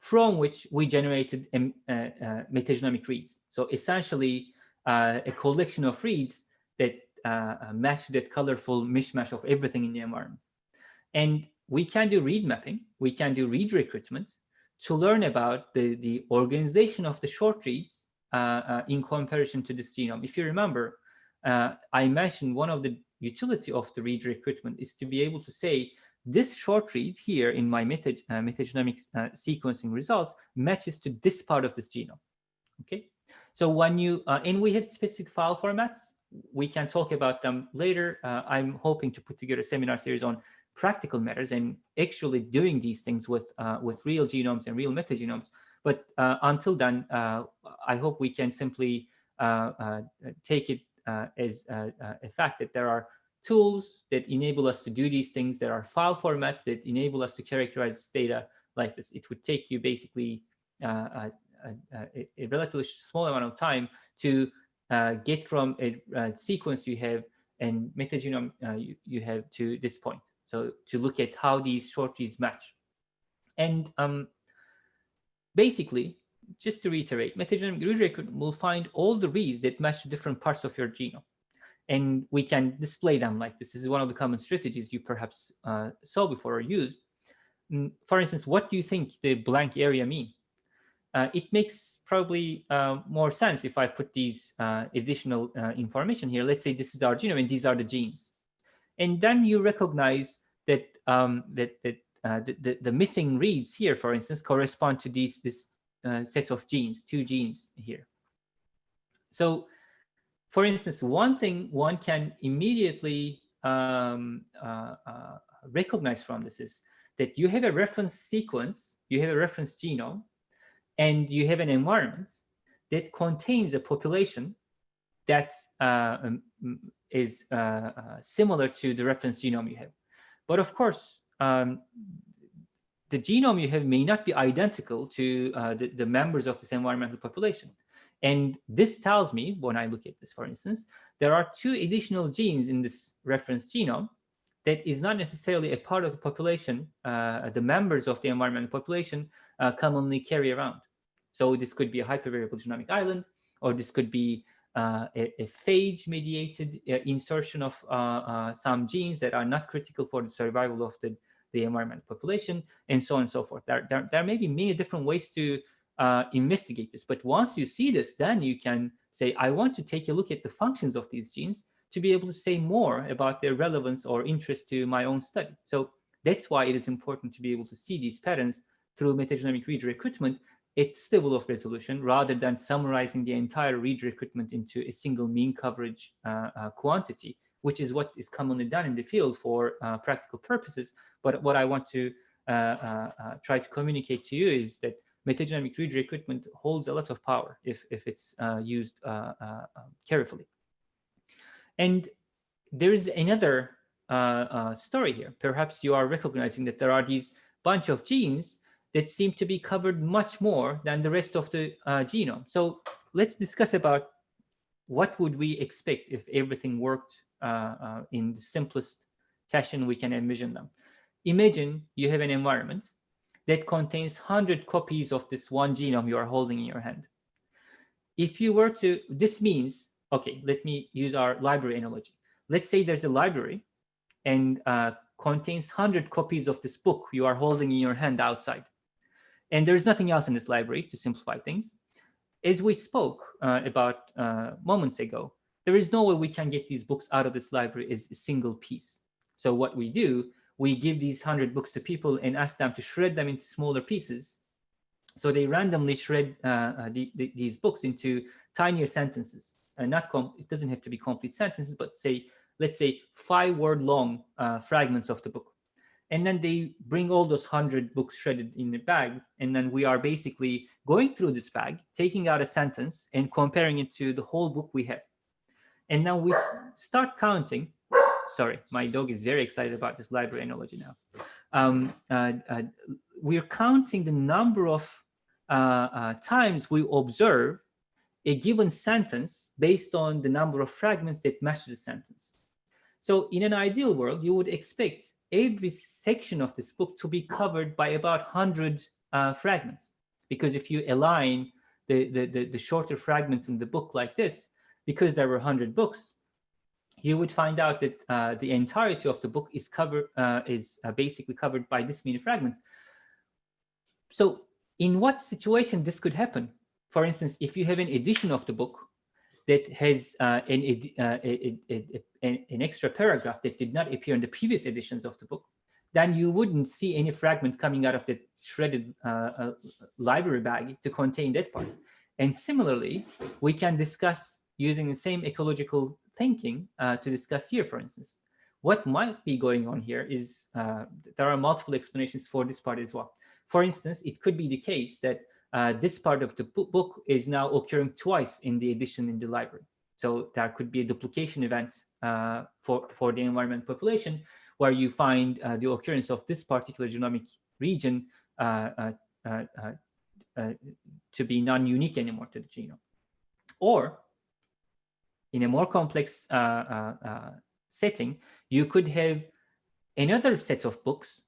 from which we generated um, uh, uh, metagenomic reads. So essentially uh, a collection of reads that uh, uh, match that colorful mishmash of everything in the environment. And we can do read mapping, we can do read recruitment to learn about the, the organization of the short reads uh, in comparison to this genome. If you remember, I mentioned one of the utility of the read recruitment is to be able to say this short read here in my meta, uh, metagenomic uh, sequencing results matches to this part of this genome. Okay, so when you uh, and we have specific file formats, we can talk about them later. Uh, I'm hoping to put together a seminar series on practical matters and actually doing these things with uh, with real genomes and real metagenomes. But uh, until then, I hope we can simply take it as a fact that there are tools that enable us to do these things. There are file formats that enable us to characterize data like this. It would take you basically uh, a, a, a, relatively small amount of time to uh, get from a, a, sequence you have and metagenome uh, you, you, have to this point. So to look at how these short reads match. And um, basically, just to reiterate, metagenomic read record will find all the reads that match different parts of your genome and we can display them like this. This is one of the common strategies you perhaps uh, saw before or used. Mm, for instance, what do you think the blank area mean? Uh, it makes probably uh, more sense if I put these uh, additional uh, information here. Let's say this is our genome and these are the genes. And then you recognize that um, that, that uh, the, the, the, missing reads here, for instance, correspond to these this set of genes, two genes here. So for instance, one thing one can immediately um, uh, uh, recognize from this is that you have a reference sequence, you have a reference genome, and you have an environment that contains a population that uh, um, is uh, uh, similar to the reference genome you have. But of course, um, the genome you have may not be identical to uh, the, the members of this environmental population. And this tells me, when I look at this, for instance, there are two additional genes in this reference genome that is not necessarily a part of the population, uh, the members of the environmental population uh, commonly carry around. So this could be a hypervariable genomic island, or this could be uh, a, a phage-mediated uh, insertion of uh, uh, some genes that are not critical for the survival of the, the environmental population, and so on and so forth. There, there, there may be many different ways to investigate this. But once you see this, then you can say, I want to take a look at the functions of these genes to be able to say more about their relevance or interest to my own study. So that's why it is important to be able to see these patterns through metagenomic read recruitment at the level of resolution rather than summarizing the entire read recruitment into a single mean coverage uh, uh, quantity, which is what is commonly done in the field for uh, practical purposes. But what I want to uh, uh, uh, try to communicate to you is that metagenomic read recruitment holds a lot of power if, if it's used carefully. And there is another uh, uh, story here. Perhaps you are recognizing that there are these bunch of genes that seem to be covered much more than the rest of the uh, genome. So let's discuss about what would we expect if everything worked in the simplest fashion we can envision them. Imagine you have an environment that contains 100 copies of this one genome you are holding in your hand. If you were to, this means, okay, let me use our library analogy. Let's say there's a library and uh, contains 100 copies of this book you are holding in your hand outside. And there's nothing else in this library to simplify things. As we spoke uh, about uh, moments ago, there is no way we can get these books out of this library as a single piece. So what we do we give these 100 books to people and ask them to shred them into smaller pieces. So they randomly shred uh, uh the, the, these books into tinier sentences. And not it doesn't have to be complete sentences, but say, let's say five word long uh, fragments of the book. And then they bring all those 100 books shredded in the bag. And then we are basically going through this bag, taking out a sentence and comparing it to the whole book we have. And now we start counting sorry, my dog is very excited about this library analogy now. Um, uh, uh, we're counting the number of uh, uh, times we observe a given sentence based on the number of fragments that match the sentence. So in an ideal world, you would expect every section of this book to be covered by about 100 uh, fragments. Because if you align the, the, the, the shorter fragments in the book like this, because there were 100 books, you would find out that uh, the entirety of the book is covered uh, is uh, basically covered by this many fragments. So in what situation this could happen? For instance, if you have an edition of the book that has uh, an, uh, a, a, a, an extra paragraph that did not appear in the previous editions of the book, then you wouldn't see any fragment coming out of the shredded uh, library bag to contain that part. And similarly, we can discuss using the same ecological thinking uh, to discuss here, for instance. What might be going on here is uh, there are multiple explanations for this part as well. For instance, it could be the case that uh, this part of the book is now occurring twice in the edition in the library. So there could be a duplication event uh, for, for the environment population where you find uh, the occurrence of this particular genomic region uh, to be non-unique anymore to the genome. Or in a more complex uh, uh, uh, setting, you could have another set of books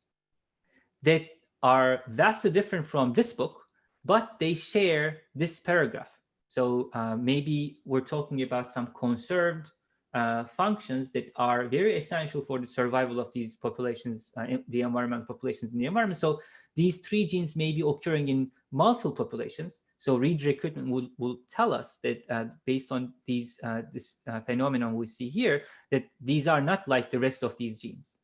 that are vastly different from this book, but they share this paragraph. So uh, maybe we're talking about some conserved uh, functions that are very essential for the survival of these populations, uh, the environmental populations in the environment. So these three genes may be occurring in multiple populations. So read recruitment will, will tell us that uh, based on these uh, this uh, phenomenon we see here, that these are not like the rest of these genes.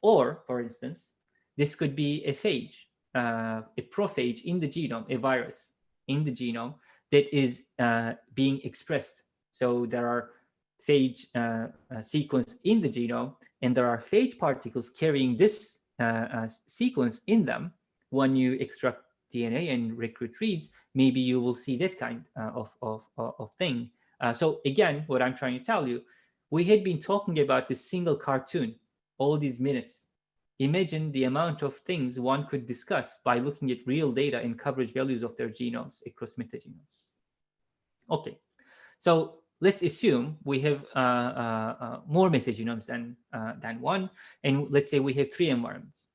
Or, for instance, this could be a phage, uh, a prophage in the genome, a virus in the genome that is uh, being expressed. So there are phage uh, sequence in the genome, and there are phage particles carrying this sequence in them when you extract DNA and recruit reads, maybe you will see that kind uh, of, of, of thing. Uh, so again, what I'm trying to tell you, we had been talking about this single cartoon all these minutes. Imagine the amount of things one could discuss by looking at real data and coverage values of their genomes across metagenomes. Okay, so let's assume we have uh, uh, uh more metagenomes than, uh, than one, and let's say we have three environments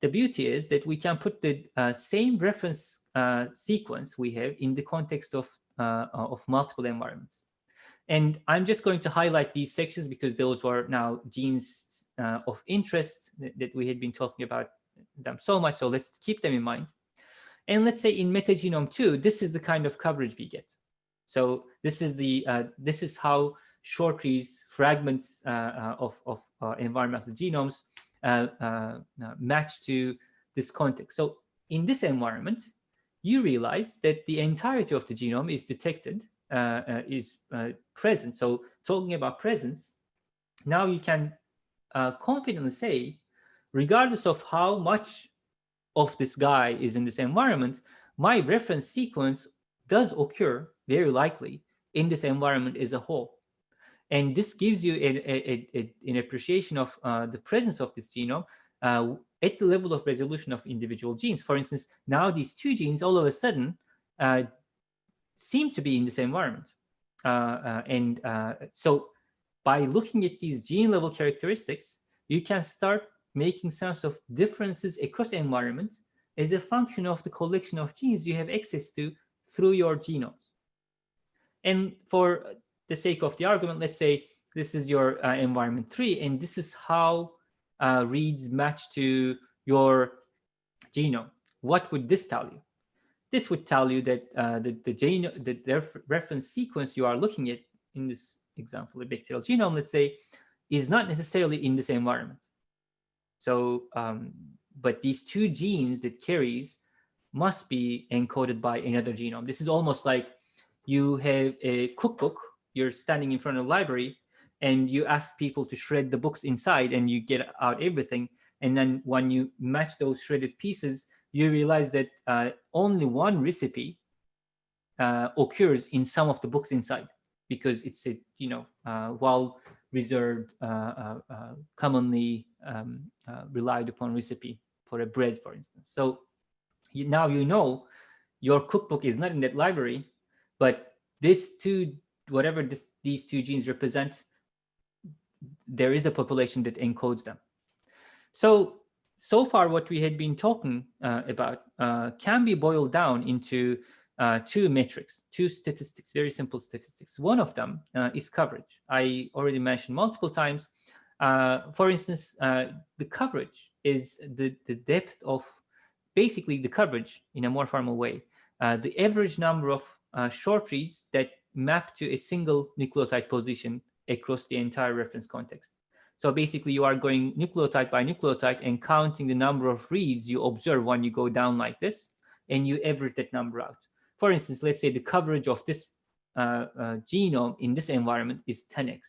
the beauty is that we can put the uh, same reference uh, sequence we have in the context of, of multiple environments. And I'm just going to highlight these sections because those were now genes uh, of interest that, that, we had been talking about them so much. So let's keep them in mind. And let's say in metagenome 2, this is the kind of coverage we get. So this is the uh, this is how short reads fragments uh, of, of environmental genomes uh, uh, uh, match to this context. So in this environment, you realize that the entirety of the genome is detected, is present. So talking about presence, now you can confidently say, regardless of how much of this guy is in this environment, my reference sequence does occur very likely in this environment as a whole. And this gives you a, a, a, an appreciation of uh, the presence of this genome uh, at the level of resolution of individual genes. For instance, now these two genes all of a sudden uh, seem to be in the same environment. Uh, uh, and uh, so by looking at these gene level characteristics, you can start making sense of differences across environments as a function of the collection of genes you have access to through your genomes. And for the sake of the argument, let's say this is your uh, environment three, and this is how uh, reads match to your genome. What would this tell you? This would tell you that uh, the, the, genome, the, the reference sequence you are looking at in this example, a bacterial genome, let's say, is not necessarily in this environment. So, um, but these two genes that carries must be encoded by another genome. This is almost like you have a cookbook you're standing in front of a library and you ask people to shred the books inside and you get out everything. And then when you match those shredded pieces, you realize that uh, only one recipe uh, occurs in some of the books inside because it's a, you know, uh, well reserved, uh, uh, uh, commonly um, relied upon recipe for a bread, for instance. So you, now you know your cookbook is not in that library, but these two whatever this, these two genes represent, there is a population that encodes them. So so far what we had been talking uh, about uh, can be boiled down into uh, two metrics, two statistics, very simple statistics. One of them uh, is coverage. I already mentioned multiple times. Uh, for instance, uh, the coverage is the, the depth of basically the coverage in a more formal way. the average number of short reads that map to a single nucleotide position across the entire reference context. So basically you are going nucleotide by nucleotide and counting the number of reads you observe when you go down like this, and you average that number out. For instance, let's say the coverage of this uh, uh, genome in this environment is 10x.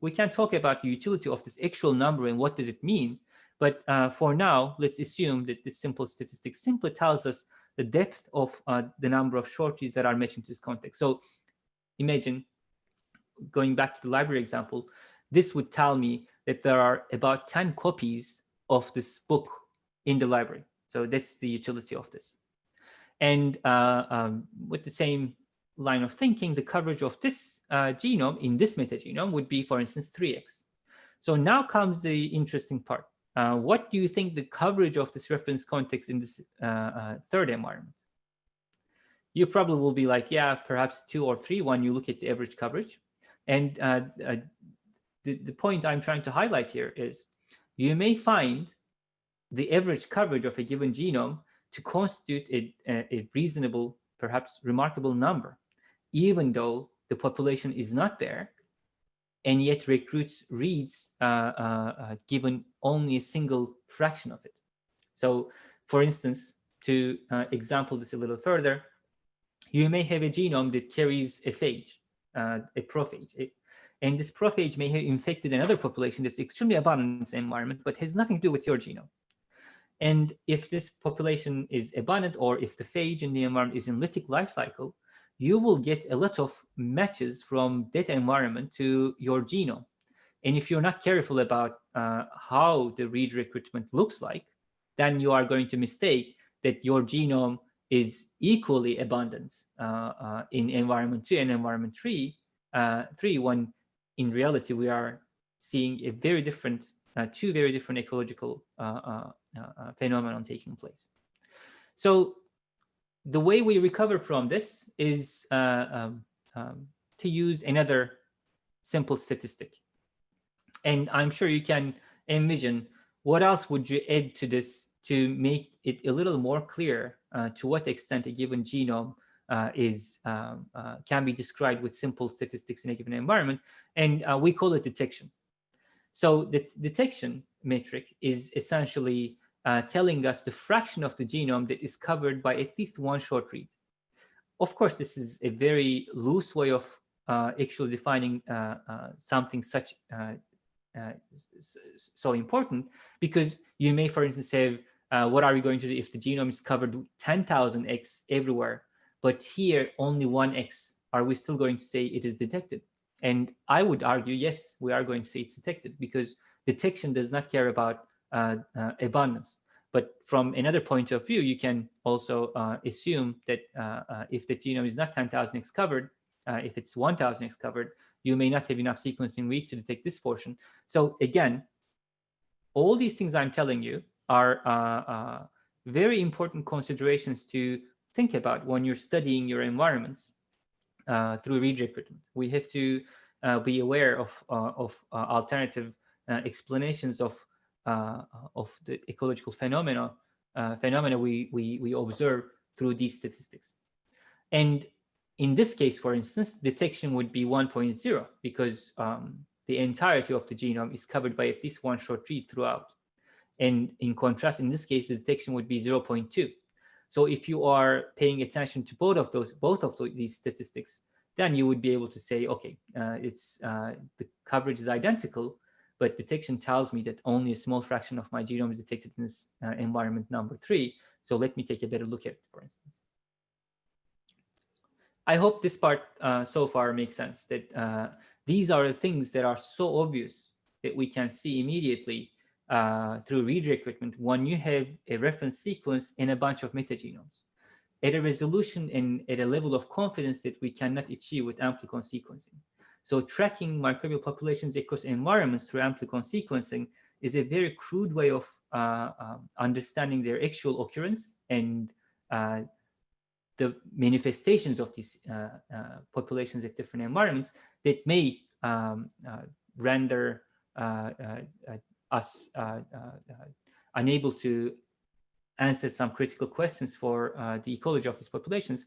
We can talk about the utility of this actual number and what does it mean, but uh, for now, let's assume that this simple statistic simply tells us the depth of uh, the number of short reads that are matching to this context. So imagine, going back to the library example, this would tell me that there are about 10 copies of this book in the library. So that's the utility of this. And uh, um, with the same line of thinking, the coverage of this uh, genome in this metagenome would be, for instance, 3x. So now comes the interesting part. Uh, what do you think the coverage of this reference context in this uh, uh, third environment? You probably will be like, yeah, perhaps two or three when you look at the average coverage. And uh, the, the point I'm trying to highlight here is you may find the average coverage of a given genome to constitute a, a, reasonable, perhaps remarkable number, even though the population is not there, and yet recruits reads uh, uh, uh, given only a single fraction of it. So, for instance, to uh, example this a little further, you may have a genome that carries a phage, uh, a prophage, a, and this prophage may have infected another population that's extremely abundant in this environment, but has nothing to do with your genome. And if this population is abundant or if the phage in the environment is in lytic life cycle, you will get a lot of matches from that environment to your genome. And if you're not careful about uh, how the read recruitment looks like, then you are going to mistake that your genome is equally abundant uh, uh, in environment two and environment three, uh, three when in reality we are seeing a very different, uh, two very different ecological uh, uh, uh, phenomenon taking place. So the way we recover from this is uh, um, um, to use another simple statistic. And I'm sure you can envision what else would you add to this to make it a little more clear uh, to what extent a given genome uh, is um, uh, can be described with simple statistics in a given environment. And we call it detection. So the detection metric is essentially uh, telling us the fraction of the genome that is covered by at least one short read. Of course, this is a very loose way of uh, actually defining uh, uh something such uh, uh, so important because you may, for instance, have what are we going to do if the genome is covered 10,000x everywhere, but here only 1x, are we still going to say it is detected? And I would argue, yes, we are going to say it's detected because detection does not care about uh, uh, abundance. But from another point of view, you can also uh, assume that if the genome is not 10,000x covered, if it's 1,000x covered, you may not have enough sequencing reads to detect this portion. So again, all these things I'm telling you are uh, uh, very important considerations to think about when you're studying your environments uh, through read recruitment. We have to be aware of, of alternative explanations of uh, of the ecological phenomena uh, phenomena we, we, we observe through these statistics. And in this case, for instance, detection would be 1.0 because um, the entirety of the genome is covered by at least one short read throughout. And in contrast, in this case, the detection would be 0.2. So if you are paying attention to both of those, both of these statistics, then you would be able to say, okay, uh, it's uh, the coverage is identical, but detection tells me that only a small fraction of my genome is detected in this uh, environment number three. So let me take a better look at it, for instance. I hope this part uh, so far makes sense that uh, these are the things that are so obvious that we can see immediately uh, through read recruitment when you have a reference sequence in a bunch of metagenomes at a resolution and at a level of confidence that we cannot achieve with amplicon sequencing. So tracking microbial populations across environments through amplicon sequencing is a very crude way of uh, um, understanding their actual occurrence and uh, the manifestations of these uh, uh, populations at different environments that may um, uh, render us unable to answer some critical questions for the ecology of these populations.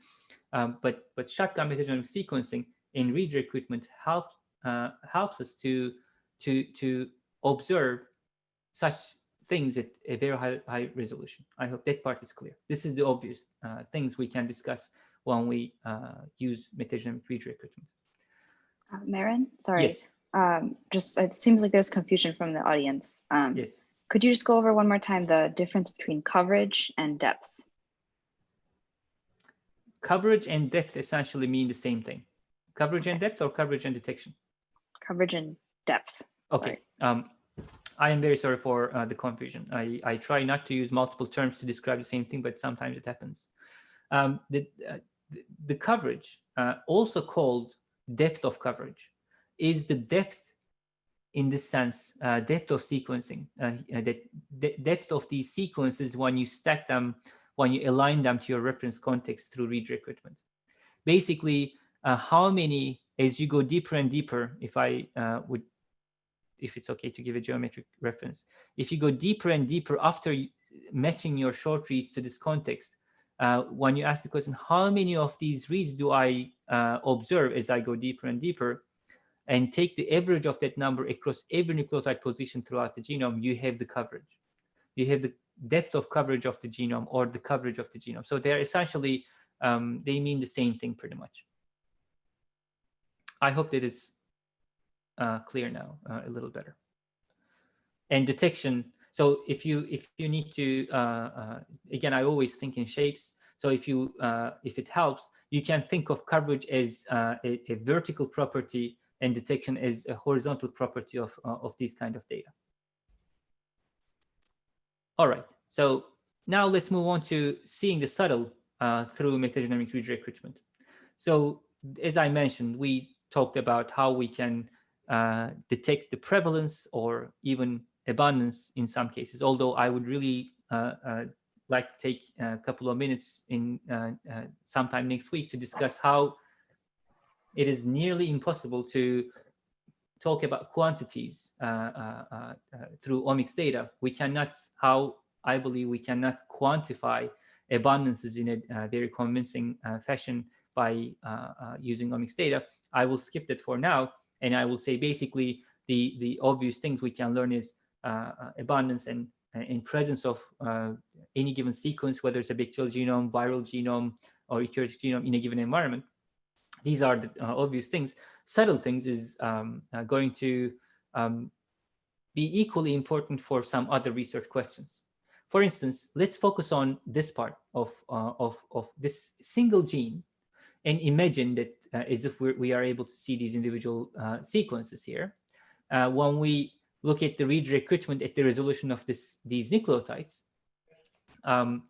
Um, but but shotgun metagenomic sequencing in read recruitment help, helps us to to to observe such things at a very high, high resolution. I hope that part is clear. This is the obvious uh, things we can discuss when we uh, use metagenomic read recruitment. Uh, Meren, sorry. Yes. Um, just it seems like there's confusion from the audience. Um, yes. Could you just go over one more time the difference between coverage and depth? Coverage and depth essentially mean the same thing. Coverage and depth or coverage and detection? Coverage and depth. Okay. Um, I am very sorry for uh, the confusion. I, I try not to use multiple terms to describe the same thing, but sometimes it happens. Um, the, uh, the, the, coverage, uh, also called depth of coverage, is the depth in this sense, uh, depth of sequencing, uh, uh, the, depth of these sequences when you stack them, when you align them to your reference context through read recruitment. Basically, how many, as you go deeper and deeper, if I would if it's okay to give a geometric reference. If you go deeper and deeper after matching your short reads to this context, uh, when you ask the question, how many of these reads do I uh, observe as I go deeper and deeper, and take the average of that number across every nucleotide position throughout the genome, you have the coverage. You have the depth of coverage of the genome or the coverage of the genome. So they're essentially, um, they mean the same thing pretty much. I hope that is uh, clear now uh, a little better. And detection. So if you if you need to uh, uh again, I always think in shapes. So if you uh, if it helps, you can think of coverage as uh, a, a, vertical property and detection is a horizontal property of of these kind of data. All right. So now let's move on to seeing the subtle through metagenomic read recruitment. So as I mentioned, we talked about how we can uh, detect the prevalence or even abundance in some cases, although I would really uh, uh, like to take a couple of minutes in uh, uh, sometime next week to discuss how it is nearly impossible to talk about quantities uh, uh, uh, through omics data. We cannot, how I believe we cannot quantify abundances in a very convincing fashion by using omics data. I will skip that for now and I will say basically the, the obvious things we can learn is uh, uh abundance and in presence of uh, any given sequence, whether it's a bacterial genome, viral genome, or eukaryotic genome in a given environment. These are the uh, obvious things. Subtle things is um, uh, going to um, be equally important for some other research questions. For instance, let's focus on this part of, uh, of, of this single gene and imagine that uh, as if we're, we are able to see these individual uh, sequences here. Uh, when we look at the read recruitment at the resolution of this, these nucleotides, um,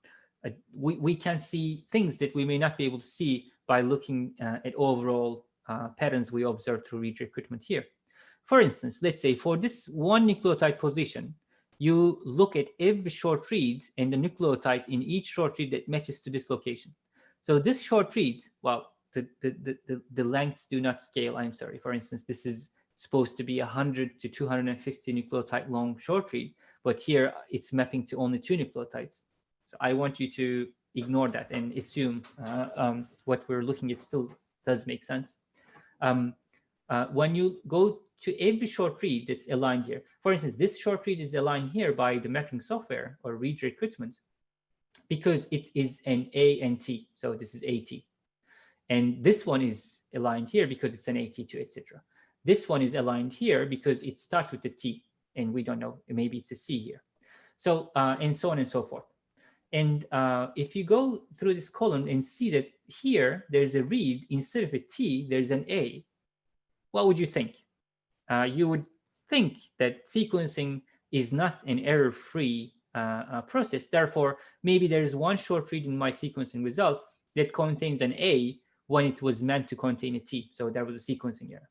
we, we can see things that we may not be able to see by looking uh, at overall uh, patterns we observe through read recruitment here. For instance, let's say for this one nucleotide position, you look at every short read and the nucleotide in each short read that matches to this location. So this short read, well, the, the, the, the lengths do not scale, I'm sorry. For instance, this is supposed to be 100 to 250 nucleotide long short read, but here it's mapping to only two nucleotides. So I want you to ignore that and assume uh, um, what we're looking at still does make sense. Um, uh, when you go to every short read that's aligned here, for instance, this short read is aligned here by the mapping software or read recruitment because it is an A and T. So this is AT. And this one is aligned here because it's an AT2, etc. This one is aligned here because it starts with the T and we don't know, maybe it's a C here. So, uh, and so on and so forth. And uh, if you go through this column and see that here there's a read, instead of a T, there's an A, what would you think? Uh, you would think that sequencing is not an error-free uh, uh, process. Therefore, maybe there's one short read in my sequencing results that contains an A when it was meant to contain a T. So that was a sequencing error.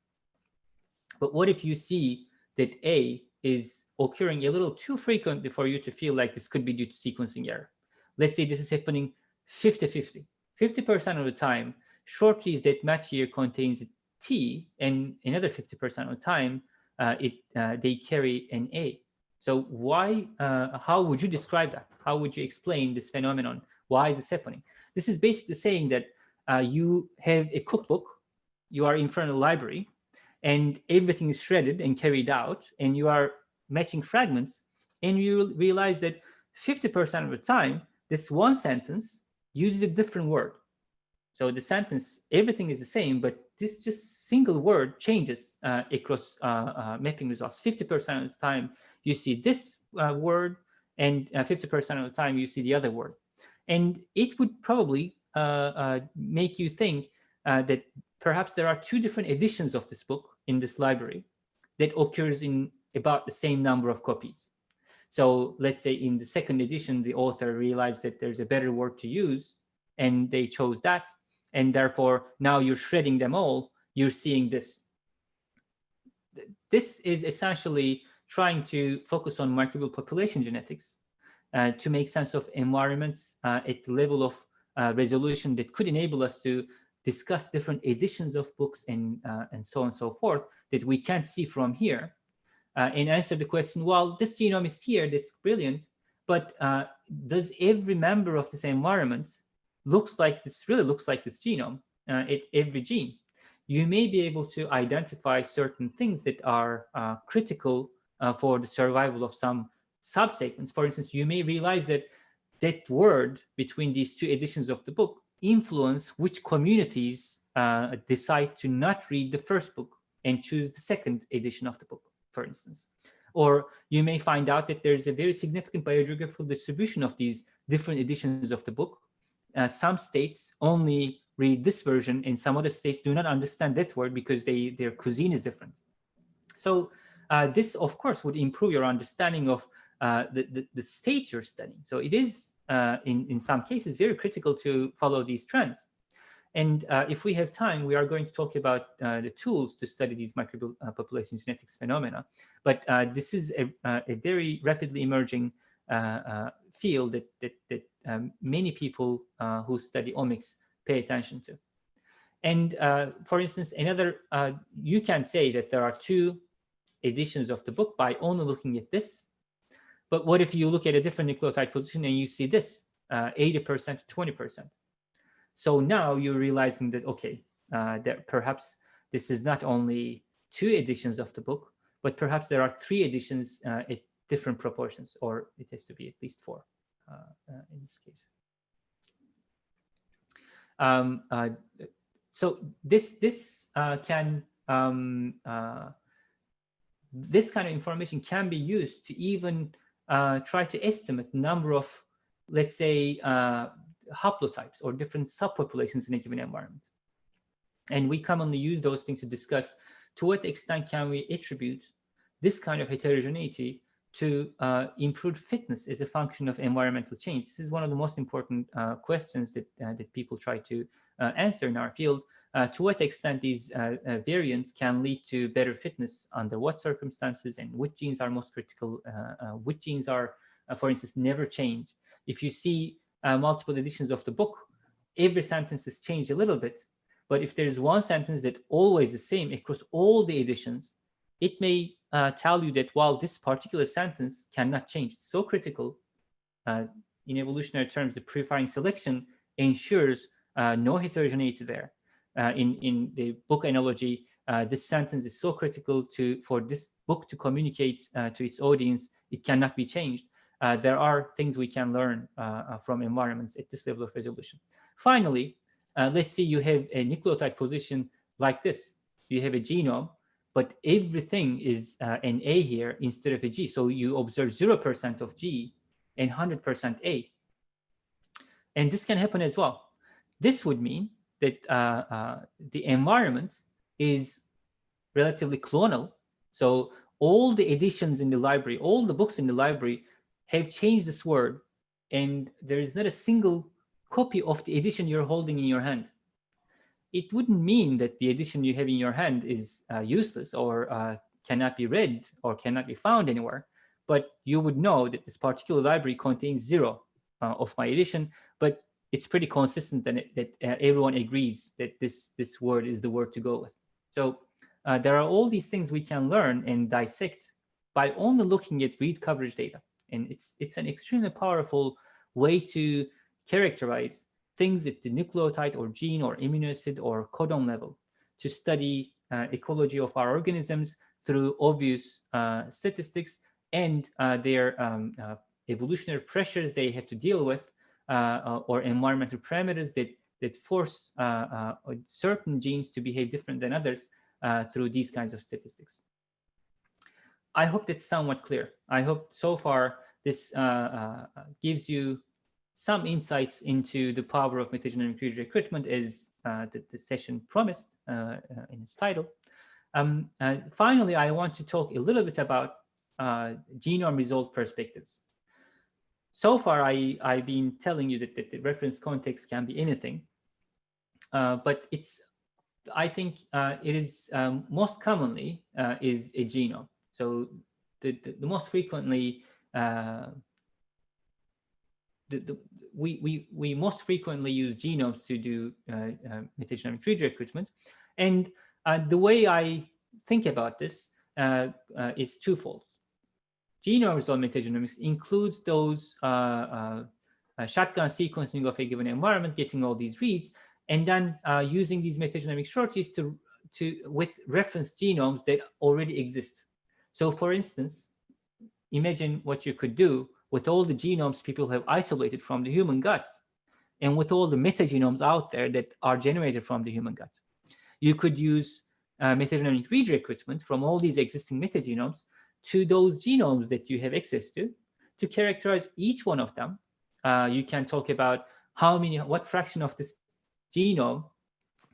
But what if you see that A is occurring a little too frequently for you to feel like this could be due to sequencing error. Let's say this is happening 50-50. 50% of the time, short reads that match here contains T, and another 50% of the time, uh, it uh, they carry an A. So why, uh, how would you describe that? How would you explain this phenomenon? Why is this happening? This is basically saying that uh, you have a cookbook, you are in front of a library, and everything is shredded and carried out, and you are matching fragments, and you realize that 50% of the time, this one sentence uses a different word. So the sentence, everything is the same, but this just single word changes uh, across uh, uh, mapping results. 50% of the time, you see this uh, word, and 50% uh, of the time, you see the other word. And it would probably uh, make you think that perhaps there are two different editions of this book in this library that occurs in about the same number of copies. So let's say in the second edition, the author realized that there's a better word to use and they chose that. And therefore now you're shredding them all, you're seeing this. This is essentially trying to focus on microbial population genetics uh, to make sense of environments uh, at the level of uh, resolution that could enable us to discuss different editions of books and, uh, and so on and so forth that we can't see from here uh, and answer the question, well, this genome is here, that's brilliant, but uh, does every member of this environment looks like this, really looks like this genome, uh, it, every gene? You may be able to identify certain things that are uh, critical uh, for the survival of some subsegments. For instance, you may realize that that word between these two editions of the book influence which communities uh, decide to not read the first book and choose the second edition of the book, for instance. Or you may find out that there's a very significant biogeographical distribution of these different editions of the book. Uh, some states only read this version and some other states do not understand that word because they, their cuisine is different. So uh, this, of course, would improve your understanding of uh, the, the, the state you're studying. So it is uh, in, in some cases, very critical to follow these trends. And uh, if we have time, we are going to talk about uh, the tools to study these microbial uh, population genetics phenomena. But uh, this is a, uh, a, very rapidly emerging field that, that, that um, many people who study omics pay attention to. And for instance, another, you can say that there are two editions of the book by only looking at this but what if you look at a different nucleotide position and you see this 80% uh, to 20%? So now you're realizing that, okay, uh, that perhaps this is not only two editions of the book, but perhaps there are three editions uh, at different proportions, or it has to be at least four uh, uh, in this case. Um, uh, so this this can um, this kind of information can be used to even uh, try to estimate number of, let's say, uh, haplotypes or different subpopulations in a given environment. And we commonly use those things to discuss to what extent can we attribute this kind of heterogeneity to uh, improve fitness as a function of environmental change. This is one of the most important uh, questions that, uh, that people try to uh, answer in our field. Uh, to what extent these uh, variants can lead to better fitness under what circumstances and which genes are most critical, which genes are, for instance, never change. If you see multiple editions of the book, every sentence is changed a little bit. But if there's one sentence that always the same across all the editions, it may uh, tell you that while this particular sentence cannot change, it's so critical, uh, in evolutionary terms, the purifying selection ensures uh, no heterogeneity there. Uh, in, in the book analogy, uh, this sentence is so critical to for this book to communicate uh, to its audience, it cannot be changed. There are things we can learn from environments at this level of resolution. Finally, let's say you have a nucleotide position like this. You have a genome but everything is uh, an A here instead of a G. So you observe 0% of G and 100% A. And this can happen as well. This would mean that uh, uh, the environment is relatively clonal. So all the editions in the library, all the books in the library have changed this word and there is not a single copy of the edition you're holding in your hand it wouldn't mean that the edition you have in your hand is uh, useless or uh, cannot be read or cannot be found anywhere, but you would know that this particular library contains zero uh, of my edition, but it's pretty consistent and it, that uh, everyone agrees that this, this word is the word to go with. So uh, there are all these things we can learn and dissect by only looking at read coverage data. And it's, it's an extremely powerful way to characterize things at the nucleotide or gene or amino acid or codon level to study uh, ecology of our organisms through obvious uh, statistics and uh, their um, uh, evolutionary pressures they have to deal with uh, or environmental parameters that, that force certain genes to behave different than others through these kinds of statistics. I hope that's somewhat clear. I hope so far this gives you some insights into the power of metagenomic recruitment as uh, the, the, session promised uh, uh, in its title. Um, finally, I want to talk a little bit about uh, genome resolved perspectives. So far, I, I've been telling you that, that the reference context can be anything, uh, but it's, I think uh, it is um, most commonly uh, is a genome. So the, the, the most frequently, uh, the, the, we, we, we most frequently use genomes to do uh, metagenomic read recruitment. And the way I think about this is twofold genome resolved metagenomics includes those uh, uh, uh, shotgun sequencing of a given environment, getting all these reads, and then uh, using these metagenomic short reads to, to, with reference genomes that already exist. So for instance, imagine what you could do with all the genomes people have isolated from the human gut and with all the metagenomes out there that are generated from the human gut. You could use uh, metagenomic read recruitment from all these existing metagenomes to those genomes that you have access to, to characterize each one of them. Uh, you can talk about how many, what fraction of this genome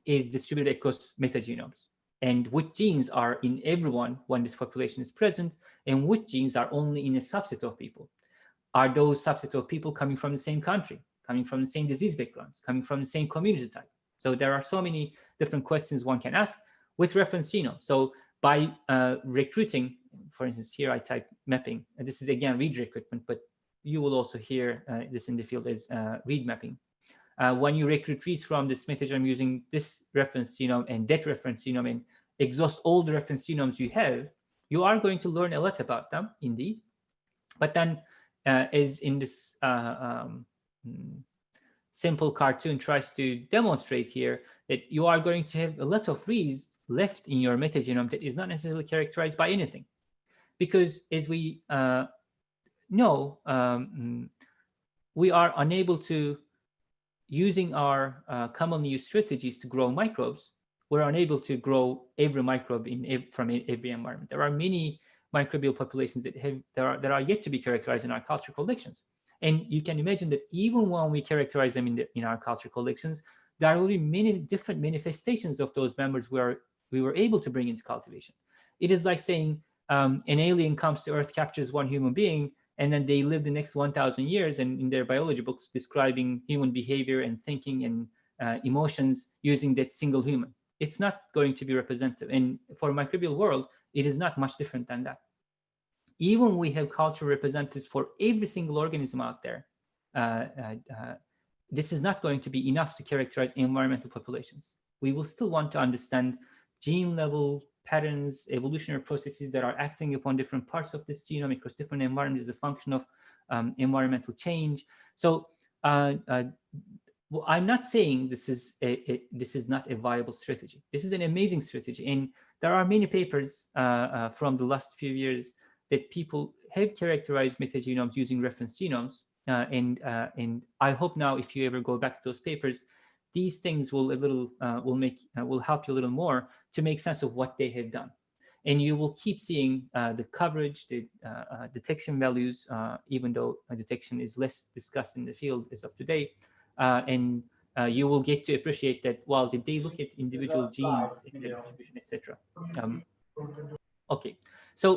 is distributed across metagenomes and which genes are in everyone when this population is present and which genes are only in a subset of people. Are those subset of people coming from the same country, coming from the same disease backgrounds, coming from the same community type? So there are so many different questions one can ask with reference genome. So by uh, recruiting for instance, here I type mapping, and this is again read recruitment, but you will also hear uh, this in the field as uh, read mapping. Uh, when you recruit reads from this method, I'm using this reference genome and that reference genome and exhaust all the reference genomes you have, you are going to learn a lot about them, indeed. But then, uh, as in this uh, um, simple cartoon tries to demonstrate here, that you are going to have a lot of reads left in your metagenome that is not necessarily characterized by anything because as we uh, know, um, we are unable to, using our uh, commonly used strategies to grow microbes, we're unable to grow every microbe in from every environment. There are many microbial populations that have that are that are yet to be characterized in our culture collections. And you can imagine that even when we characterize them in the, in our culture collections, there will be many different manifestations of those members where we were able to bring into cultivation. It is like saying um, an alien comes to Earth, captures one human being, and then they live the next 1,000 years and in their biology books describing human behavior and thinking and uh, emotions using that single human. It's not going to be representative. And for microbial world, it is not much different than that. Even we have cultural representatives for every single organism out there, uh, uh, uh, this is not going to be enough to characterize environmental populations. We will still want to understand gene level patterns, evolutionary processes that are acting upon different parts of this genome across different environments is a function of um, environmental change. So uh, uh, well, I'm not saying this is a, a, this is not a viable strategy. This is an amazing strategy, and there are many papers uh, uh from the last few years that people have characterized metagenomes using reference genomes, uh, and uh, and I hope now if you ever go back to those papers, these things will a little uh, will make uh, will help you a little more to make sense of what they have done. And you will keep seeing uh, the coverage the uh, uh, detection values uh, even though detection is less discussed in the field as of today and you will get to appreciate that while did they look at individual genes etc um, okay. So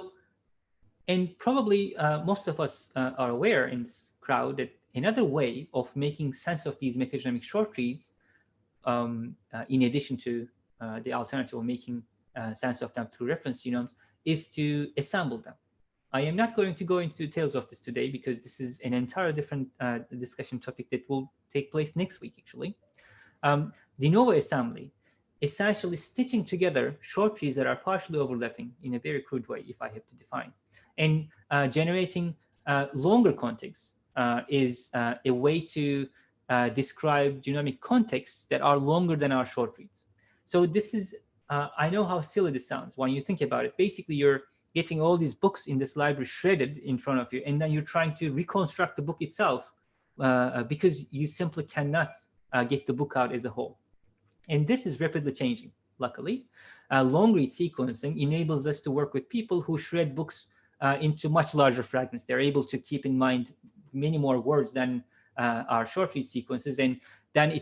and probably most of us are aware in this crowd that another way of making sense of these metagenomic short reads um, uh, in addition to uh, the alternative of making uh, sense of them through reference genomes, is to assemble them. I am not going to go into details of this today because this is an entirely different uh, discussion topic that will take place next week, actually. Um, de novo assembly, essentially stitching together short reads that are partially overlapping in a very crude way, if I have to define. And uh, generating uh, longer contigs uh, is a way to uh, describe genomic contexts that are longer than our short reads. So this is, I know how silly this sounds when you think about it. Basically, you're getting all these books in this library shredded in front of you, and then you're trying to reconstruct the book itself uh, because you simply cannot uh, get the book out as a whole. And this is rapidly changing, luckily. Uh, long read sequencing enables us to work with people who shred books uh, into much larger fragments. They're able to keep in mind many more words than uh, our short read sequences, and then it